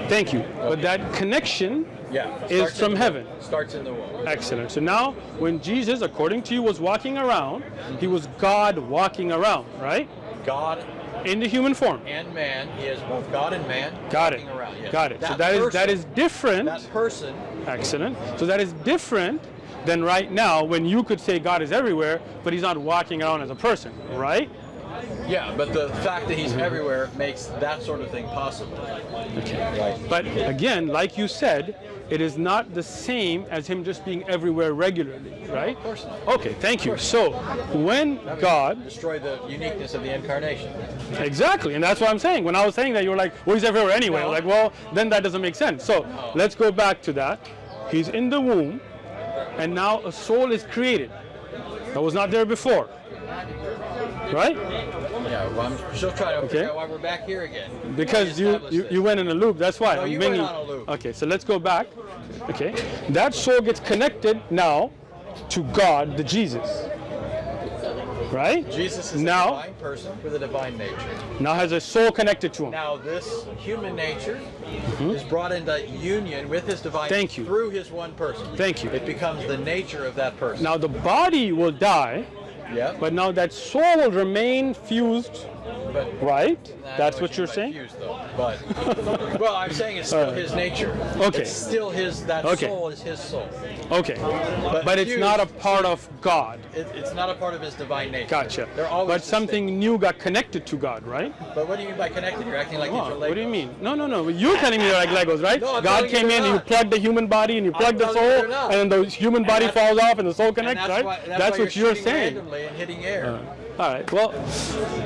Thank you. But that connection Yeah. is from heaven. Starts in the womb. Excellent. So now, when Jesus, according to you, was walking around, he was God walking around, right? God In the human form. and man. He is both God and man. Got it. walking Around. Yes. Got it. so That that is that person- is different. That person. Excellent. So that is different than right now when you could say God is everywhere, but he's not walking around as a person, right? Yeah, but the fact that he's Mm-hmm. everywhere makes that sort of thing possible. Okay. Right. But again, like you said, it is not the same as him just being everywhere regularly, right? Of course not. Okay, thank you. So when God Destroy the uniqueness of the incarnation. Exactly, and that's what I'm saying. When I was saying that, you were like, well, he's everywhere anyway. No. Like, well, then that doesn't make sense. So let's go back to that. He's in the womb, and now a soul is created that was not there before. Right? Yeah, well, I'm still trying to Okay. figure out why we're back here again. Because you, you, you went in a loop. That's why. No, I'm you bringing- went on a loop. Okay, so let's go back. Okay, that soul gets connected now to God, the Jesus. Right. Jesus is now, a divine person with a divine nature. now has a soul connected to him. Now this human nature mm-hmm. is brought into union with his divine. Thank you. through his one person. Thank you. It becomes the nature of that person. Now the body will die, yeah. but now that soul will remain fused, but right? That's what you you're saying? though. But well, I'm saying it's still his nature. Okay. It's still his. That Okay. soul is his soul. Okay. But it's not a part of God. It, it's not a part of his divine nature. Gotcha. They're always But something new got connected to God, right? But what do you mean by connected? You're acting like are What, do you mean? No, no, no. You're telling me they're like Legos, right? No, God came in, and you plugged the human body, and you plugged the soul, and then the human body falls off, and the soul connects, that's right? why, that's, why what you're shooting saying. randomly and hitting air. All right. Well,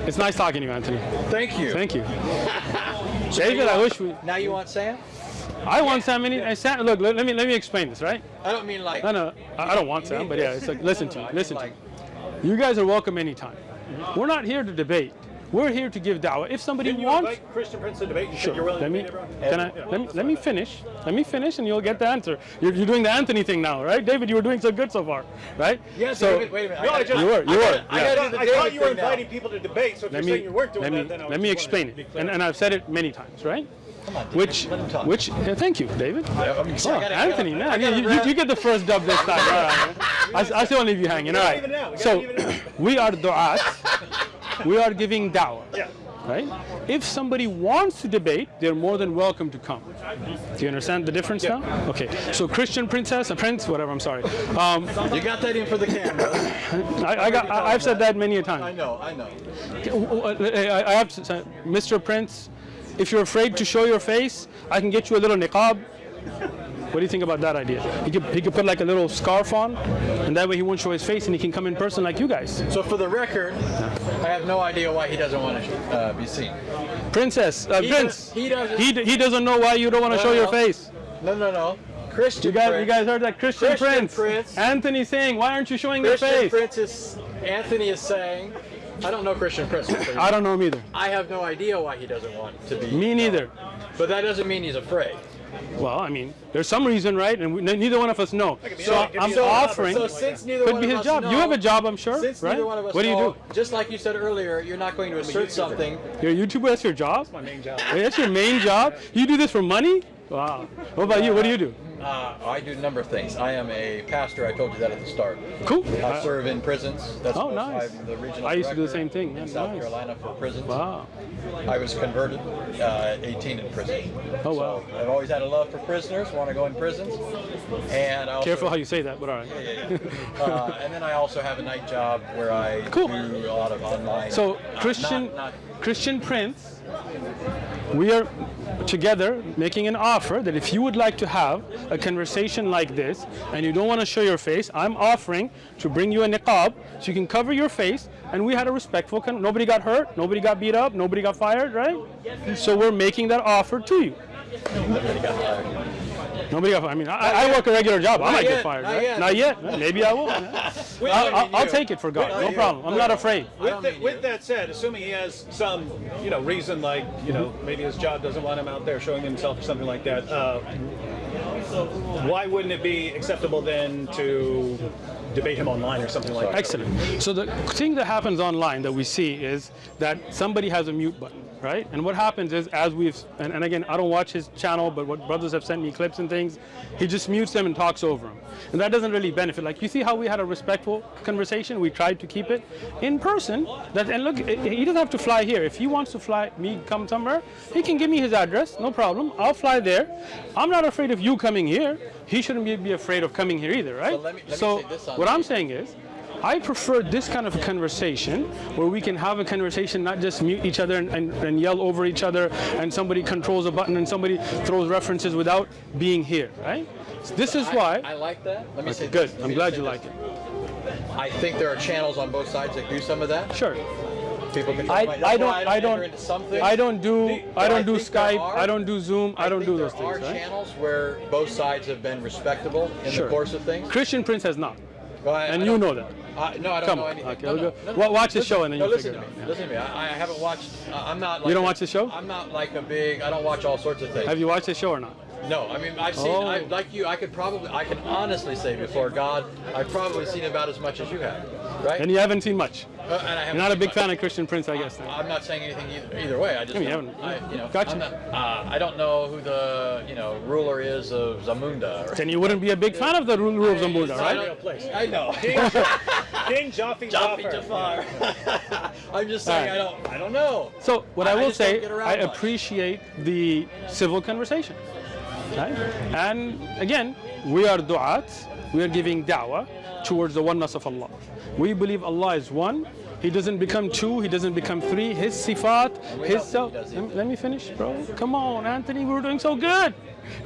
it's nice talking to you, Anthony. Thank you. Thank you. David, I wish we. Now you want Sam? I want Sam. Any, uh, Sam look, let, let me let me explain this, right? I don't mean like. No, no, I, I don't want Sam, but yeah, it's like listen to No, me, I mean listen to me. You guys are welcome anytime. We're not here to debate. We're here to give dawah. If somebody Didn't you wants, invite Christian Prince to debate? You Sure. you're willing Let to me, meet everyone? can I, let me, let me finish. Let me finish and you'll get the answer. You're, you're doing the Anthony thing now, right? David, you were doing so good so far, right? Yeah, so, David, wait a minute. No, I just- You were, you were. I yeah. gotta I thought you were thing now. inviting people to debate, so if let you're me, saying you weren't doing let me, that, then I let me explain it. And, and I've said it many times, right? Come on, Which, let him talk. which, yeah, thank you, David. Oh, gotta- Anthony, man, you, you, you get the first dub this time. All right. I, I still leave you hanging. All right. even it out. We gotta So even it out. we are du'at. We are giving dawah. Yeah. Right? If somebody wants to debate, they're more than welcome to come. Do you understand the difference now? Okay. So Christian princess, a prince, whatever. I'm sorry. Um, You got that in for the camera. I, I got. I, I've said that many a time. I know, I know. I, I have to Mr. Prince. If you're afraid to show your face, I can get you a little niqab. What do you think about that idea? He could, he could put like a little scarf on, and that way he won't show his face, and he can come in person like you guys. So for the record, I have no idea why he doesn't want to uh, be seen. Princess, uh, He Prince. does- he doesn't- He, d- he doesn't know why you don't want to show your face. No, no, no. Christian You guys, Prince. you guys heard that Christian, Christian Prince. Prince. Anthony saying, why aren't you showing Christian your face? Christian Prince is. Anthony is saying. I don't know Christian Prince. I don't know him either. I have no idea why he doesn't want to be. Me neither. But that doesn't mean he's afraid. Well, I mean, there's some reason, right? And we, neither one of us know. So anything. Give I'm me a job or offering. So since neither could one be of his us job. know, you have a job, I'm sure, Since right? neither one of us what do you know, do? just like you said earlier, you're not going to assert something. You're a YouTuber. That's your job. That's my main job. Wait, that's your main job. You do this for money? Wow. What about you? What do you do? Uh, I do a number of things. I am a pastor. I told you that at the start. Cool. I serve in prisons. That's Oh, nice. I'm the regional I used to do the same thing, in yeah, South nice. Carolina for prisons. Wow. I was converted uh, at 18 in prison. Oh wow. So I've always had a love for prisoners. Want to go in prisons. And I also, Careful how you say that, but all right. uh, and then I also have a night job where I Cool. do a lot of online. So uh, Christian not- not- Christian Prince, we are together making an offer that if you would like to have a conversation like this and you don't want to show your face, I'm offering to bring you a niqab so you can cover your face. And we had a respectful. Con- nobody got hurt. Nobody got beat up. Nobody got fired. Right? So we're making that offer to you. Nobody got fired. I mean, I, I work a regular job. I might yet, get fired. not right? yet. Not yet. Maybe I will. yeah. I'll, I'll, I'll take it for God. Not No you. problem. I'm not afraid. With, don't that, with that said, assuming he has some, you know, reason like, you know, maybe his job doesn't want him out there showing himself or something like that, uh, why wouldn't it be acceptable then to debate him online or something like that? Excellent. So the thing that happens online that we see is that somebody has a mute button, right? And what happens is, as we've, and, and again, I don't watch his channel, but what brothers have sent me clips and things, he just mutes them and talks over them. And that doesn't really benefit. Like, you see how we had a respectful conversation? We tried to keep it in person. That, and look, he doesn't have to fly here. If he wants to fly, me come somewhere, he can give me his address, no problem. I'll fly there. I'm not afraid of you coming here. He shouldn't be, be afraid of coming here either, right? let me- let me so say this on what I'm saying is, I prefer this kind of conversation where we can have a conversation, not just mute each other and, and, and yell over each other, and somebody controls a button and somebody throws references without being here, right? So this is I- why. I, like that. Let me say good. this. I'm glad you like it. I think there are channels on both sides that do some of that. Sure. People can. I, I don't I I don't. don't into some. I don't do But I I don't do think there Skype. are- I don't do Zoom. I, don't do those there are things, right? channels where both sides have been respectable in Sure. the course of things. Christian Prince has not, Well, I- and I you know that. I, no, I don't Come know on. anything. Okay, no, we'll no, go- no, wa- watch the show and then you'll figure it out, yeah. Listen to me. I, I haven't watched. I- I'm not. Like You don't a- watch the show? I'm not like a big. I don't watch all sorts of things. Have you watched the show or not? No, I mean I've seen, Oh. I, like you, I could probably, I can honestly say before God, I've probably seen about as much as you have, right? And you haven't seen much. Uh, and I haven't You're not a big much. fan of Christian Prince, I guess. Then. I'm not saying anything either, either way. I just I mean, you don't- haven't- I, you know, Gotcha. I'm not, uh, I don't know who the you know ruler is of Zamunda. Or, Then you wouldn't be a big fan of the rule rule of Zamunda, I right? Real don't, place. I know. King Jaffe Jaffe Jafar. Jafar. I'm just saying All I don't I don't know. So what I, I- I will say, get around I much. appreciate the civil conversation. Right? And again, we are du'at, we are giving da'wah towards the oneness of Allah. We believe Allah is one. He doesn't become two, he doesn't become three. His sifat, his self. let me finish, bro. Come on, Anthony, we're doing so good.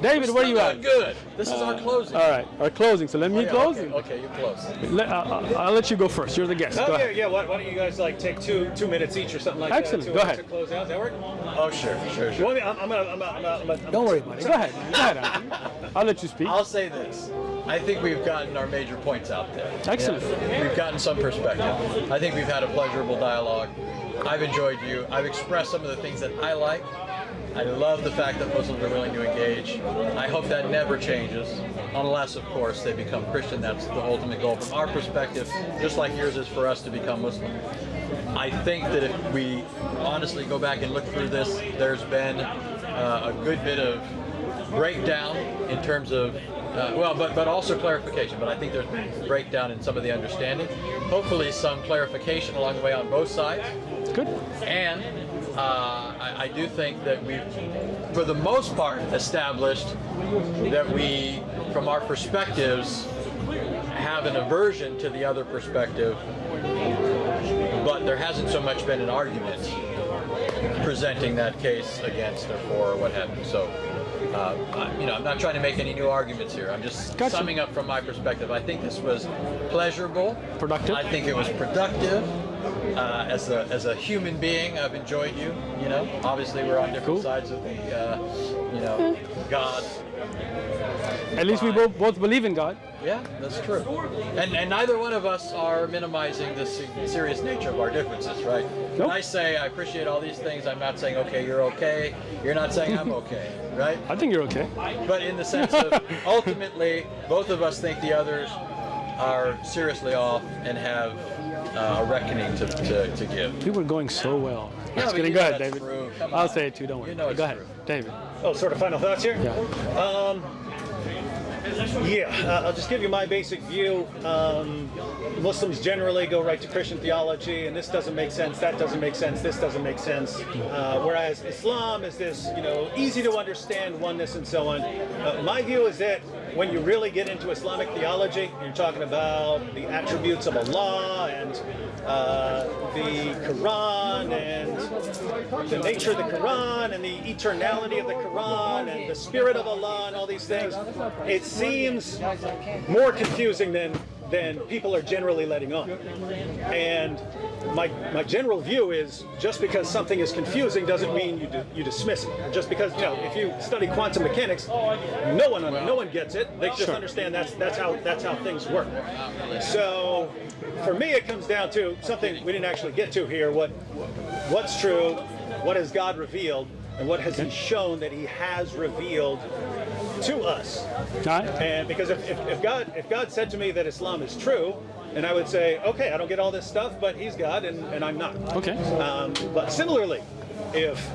David, where are you Still at? doing Good. This is our closing. All right, our closing. So let me Oh, yeah, close. Okay, okay, you close. Let, uh, uh, I'll let you go first. You're the guest. Oh go yeah, ahead. yeah. Why, why don't you guys like take two two minutes each or something like Excellent, that? to, go uh, ahead. To close out. Does that work? Oh sure, sure, You sure. want me? I'm, I'm gonna. I'm gonna. I'm gonna, I'm gonna Don't worry about it. Go ahead. Go ahead, I'll let you speak. I'll say this. I think we've gotten our major points out there. Excellent. We've gotten some perspective. I think we've had a pleasurable dialogue. I've enjoyed you. I've expressed some of the things that I like. I love the fact that Muslims are willing to engage. I hope that never changes, unless, of course, they become Christian. That's the ultimate goal from our perspective, just like yours is for us to become Muslim. I think that if we honestly go back and look through this, there's been uh, a good bit of breakdown in terms of, uh, well, but, but also clarification. But I think there's been breakdown in some of the understanding. Hopefully, some clarification along the way on both sides. Good. And uh, I, I do think that we've, for the most part, established that we, from our perspectives, have an aversion to the other perspective, but there hasn't so much been an argument presenting that case against or for or what have you. So, uh, I, you know, I'm not trying to make any new arguments here. I'm just Gotcha. summing up from my perspective. I think this was pleasurable. Productive. I think it was productive. Uh, as a as a human being, I've enjoyed you. You know, obviously we're on different Cool. sides of the, uh, you know, God. At least we both, both believe in God. Yeah, that's true. And and neither one of us are minimizing the serious nature of our differences, right? When Nope. I say I appreciate all these things, I'm not saying okay, you're okay. You're not saying I'm okay, right? I think you're okay. But in the sense of ultimately, both of us think the others are seriously off and have uh, a reckoning to, to, to give. You were going so well. Yeah, Just but kidding. you Go know ahead, that's David. I'll say it too. Don't worry. You know Go ahead, true. David. Oh, sort of final thoughts here. Yeah. Yeah, uh, I'll just give you my basic view. Um, Muslims generally go right to Christian theology, and this doesn't make sense, that doesn't make sense, this doesn't make sense. Uh, whereas Islam is this, you know, easy to understand oneness and so on. Uh, my view is that when you really get into Islamic theology, you're talking about the attributes of Allah and uh, the Quran and the nature of the Quran and the eternality of the Quran and the spirit of Allah and all these things. It seems more confusing than than people are generally letting on. And my my general view is just because something is confusing doesn't mean you di- you dismiss it. Just because you know if you study quantum mechanics, no one no one gets it. They just understand that's that's how that's how things work. So for me, it comes down to something we didn't actually get to here. What what's true? What has God revealed? And what has He shown that He has revealed to us? Right. And because if, if, if God if God said to me that Islam is true, and I would say, okay, I don't get all this stuff, but He's God and, and I'm not. Okay. Um, but similarly, if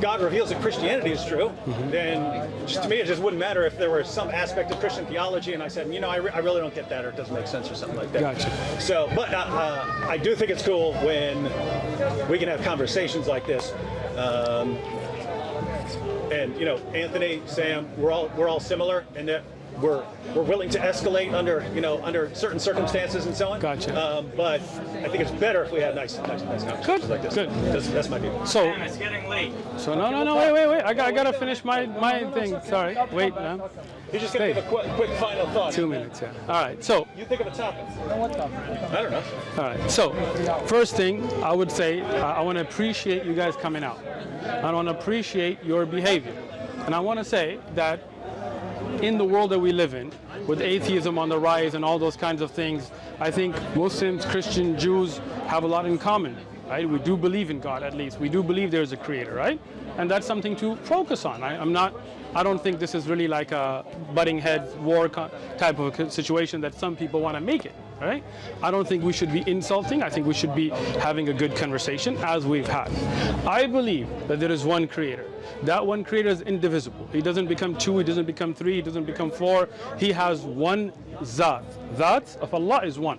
God reveals that Christianity is true, Mm-hmm. then just to me it just wouldn't matter if there were some aspect of Christian theology and I said, you know, I, re- I really don't get that or it doesn't make sense or something like that. Gotcha. So, but uh, uh, I do think it's cool when we can have conversations like this. Um, and you know, Anthony, Sam, we're all we're all similar in that we're we're willing to escalate under you know under certain circumstances and so on. Gotcha. Um, but I think it's better if we have nice nice, nice conversations Good, like this. good. That's, that's my view. So, it's getting late. so no, no, no, wait, wait, wait. I got, I gotta finish my, my thing. Sorry. Wait, man. You're just gonna Hey. give a quick, quick final thought. Two minutes. Yeah. All right. So, You think of a topic. I don't know. All right. So, first thing I would say, I, I want to appreciate you guys coming out. I want to appreciate your behavior, and I want to say that in the world that we live in, with atheism on the rise and all those kinds of things, I think Muslims, Christian, Jews have a lot in common. right? We do believe in God at least. We do believe there's a creator, right? And that's something to focus on. I, I'm not, I don't think this is really like a butting heads war type of situation that some people want to make it, right? I don't think we should be insulting. I think we should be having a good conversation as we've had. I believe that there is one creator. That one creator is indivisible. He doesn't become two, he doesn't become three, he doesn't become four. He has one zat. Zat of Allah is one.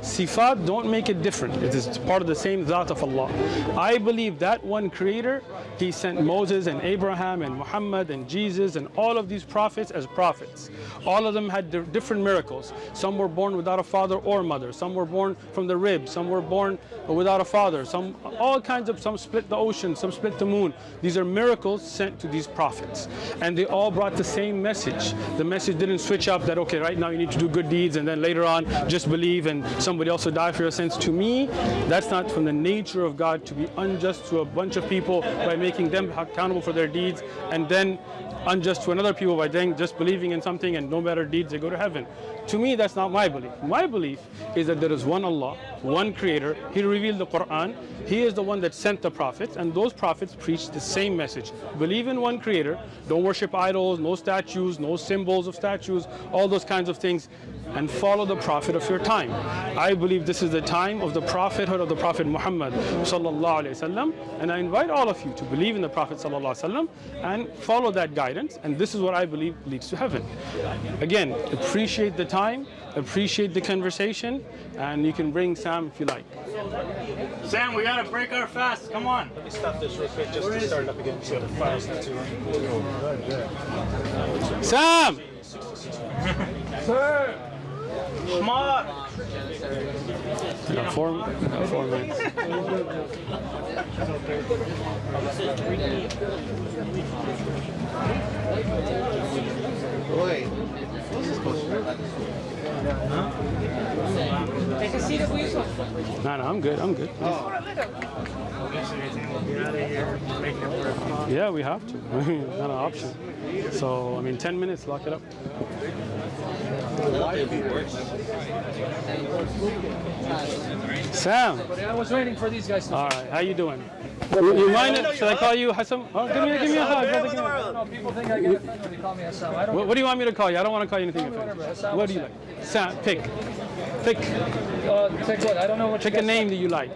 Sifat don't make it different. It is part of the same Zat of Allah. I believe that one creator, he sent Moses and Abraham and Muhammad and Jesus and all of these prophets as prophets. All of them had different miracles. Some were born without a father or mother. Some were born from the rib. Some were born without a father. Some, all kinds of, some split the ocean, some split the moon. These are miracles sent to these prophets. And they all brought the same message. The message didn't switch up that, okay, right now you need to do good deeds and then later on just believe and somebody else will die for your sins. To me, that's not from the nature of God to be unjust to a bunch of people by making them accountable for their deeds and then unjust to another people by then just believing in something and no matter deeds they go to heaven. To me, that's not my belief. My belief is that there is one Allah, one creator. He revealed the Quran. He is the one that sent the prophets, and those prophets preached the same message. Believe in one creator. Don't worship idols, no statues, no symbols of statues, all those kinds of things, and follow the prophet of your time. I believe this is the time of the prophethood of the Prophet Muhammad sallallahu wasallam, and I invite all of you to believe in the Prophet sallallahu wasallam and follow that guidance. And this is what I believe leads to heaven. Again, appreciate the time, appreciate the conversation, and you can bring Sam if you like. Sam, we gotta break our fast. Come on. Let me stop this real quick just to start it up again so the file's not too Sam! Come on. We got four, we got four minutes. No, no, I'm good. I'm good. Yeah, we have to. Not an option. So, I mean, 10 minutes, lock it up. Sam, I was waiting for these guys all right, how you doing? You, you mind it? Should I call you Hassan? Oh, give me, give me a hug. brother, give me a hug. No, people think I get offended when they call me Hassan. I don't. What, what do you want me to call you? I don't want to call you anything. Whatever, offensive. What do you like? Sam, pick. Pick. Uh, take what? I don't know what. Pick you a guys name that you like.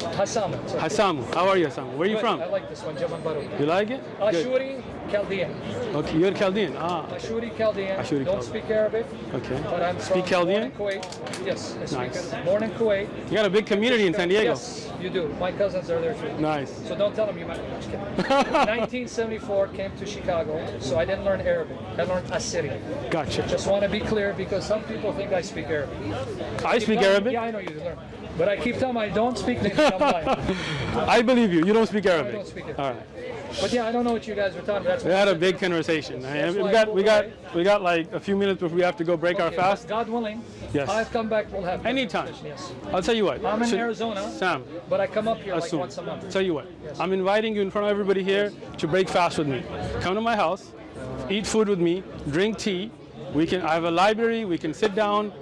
thought. Hassan. So- Hassamu. How are you, Hassamu? Where are you from? I like this one, Jaman Baru. You like it? Good. Ashuri Chaldean. Okay, you're Chaldean. Ah, Ashuri Chaldean. Ashuri Don't speak Arabic, okay. but I'm Speak from Chaldean? Born in Kuwait. Yes, I speak Nice. Born in Kuwait. You got a big community in San Diego. Yes, you do. My cousins are there too. Nice. So don't tell them you met me. Just kidding. 1974 came to Chicago, so I didn't learn Arabic. I learned Assyrian. Gotcha. Just want to be clear because some people think I speak Arabic. I speak Arabic. Yeah, I know you learn. But I keep telling them I don't speak. I'm. I believe you. You don't speak I Arabic. don't speak it. All right. But yeah, I don't know what you guys were talking about. We had a big conversation. We got we got we got like a few minutes before we have to go break our fast. God willing, Yes. I'll come back. We'll have Anytime. Yes. I'll tell you what. I'm in Should- Arizona, Sam, but I come up here uh, like assume. once a month. Tell you what. I'm inviting you in front of everybody here to break fast with me. Come to my house, eat food with me, drink tea. We can. I have a library. We can sit down.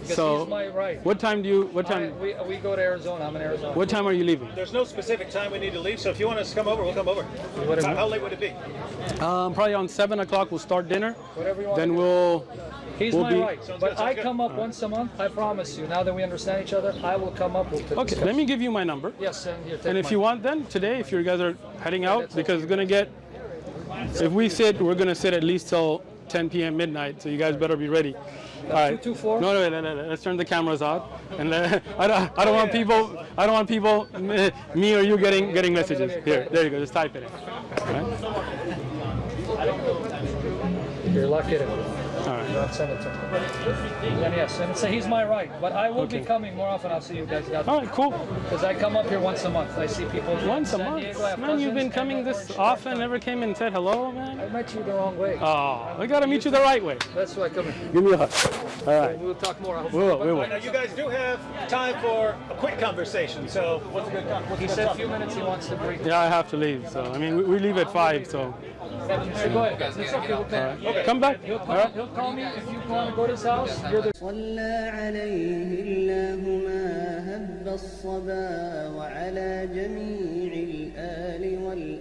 Because So, he's my right. what time do you? What I, time? we, we go to Arizona. I'm in Arizona. What time are you leaving? There's no specific time we need to leave, so if you want us to come over, we'll come over. Whatever. How, how late would it be? Um, probably on seven o'clock. We'll start dinner. Whatever you want. Then we'll. He's we'll my be- right. Sounds But good, sounds I good. come up once a month. I promise you. Now that we understand each other, I will come up. We'll Okay. discuss. Let me give you my number. Yes, and here. Take And if mine. you want, then today, if you guys are heading out, that's because it's gonna get. If we sit, we're gonna sit at least till 10 p.m. midnight. So you guys better be ready. All right. 224? No, no, no, no, no. Let's turn the cameras out. And uh, let, I don't, I don't want people. I don't want people, me- or you getting getting messages. Here, there you go. Just type it in. Right. You're lucky right. not send it to him. And yes, and so he's my right. But I will Okay. be coming more often. I'll see you guys. All right. Cool. Because I come up here once a month. I see people. Once a San month. Diego. I have Man, you've been coming this I- often. Never came and said hello, man. I met you the wrong way. Oh, we gotta meet you the right way. That's why I come here. Give me a hug. All right. We'll talk more. I hope. We will. We will. Now, you guys do have time for a quick conversation, so what's a good con- what's He said a few minutes he wants to break. Yeah, I have to leave. So I mean, we, we leave at five. So Come. back. He'll All call, right. he'll call me if you want to go to his house. You're the صلى عليه الله ما هب الصبا وعلى جميع الآل والأصحاب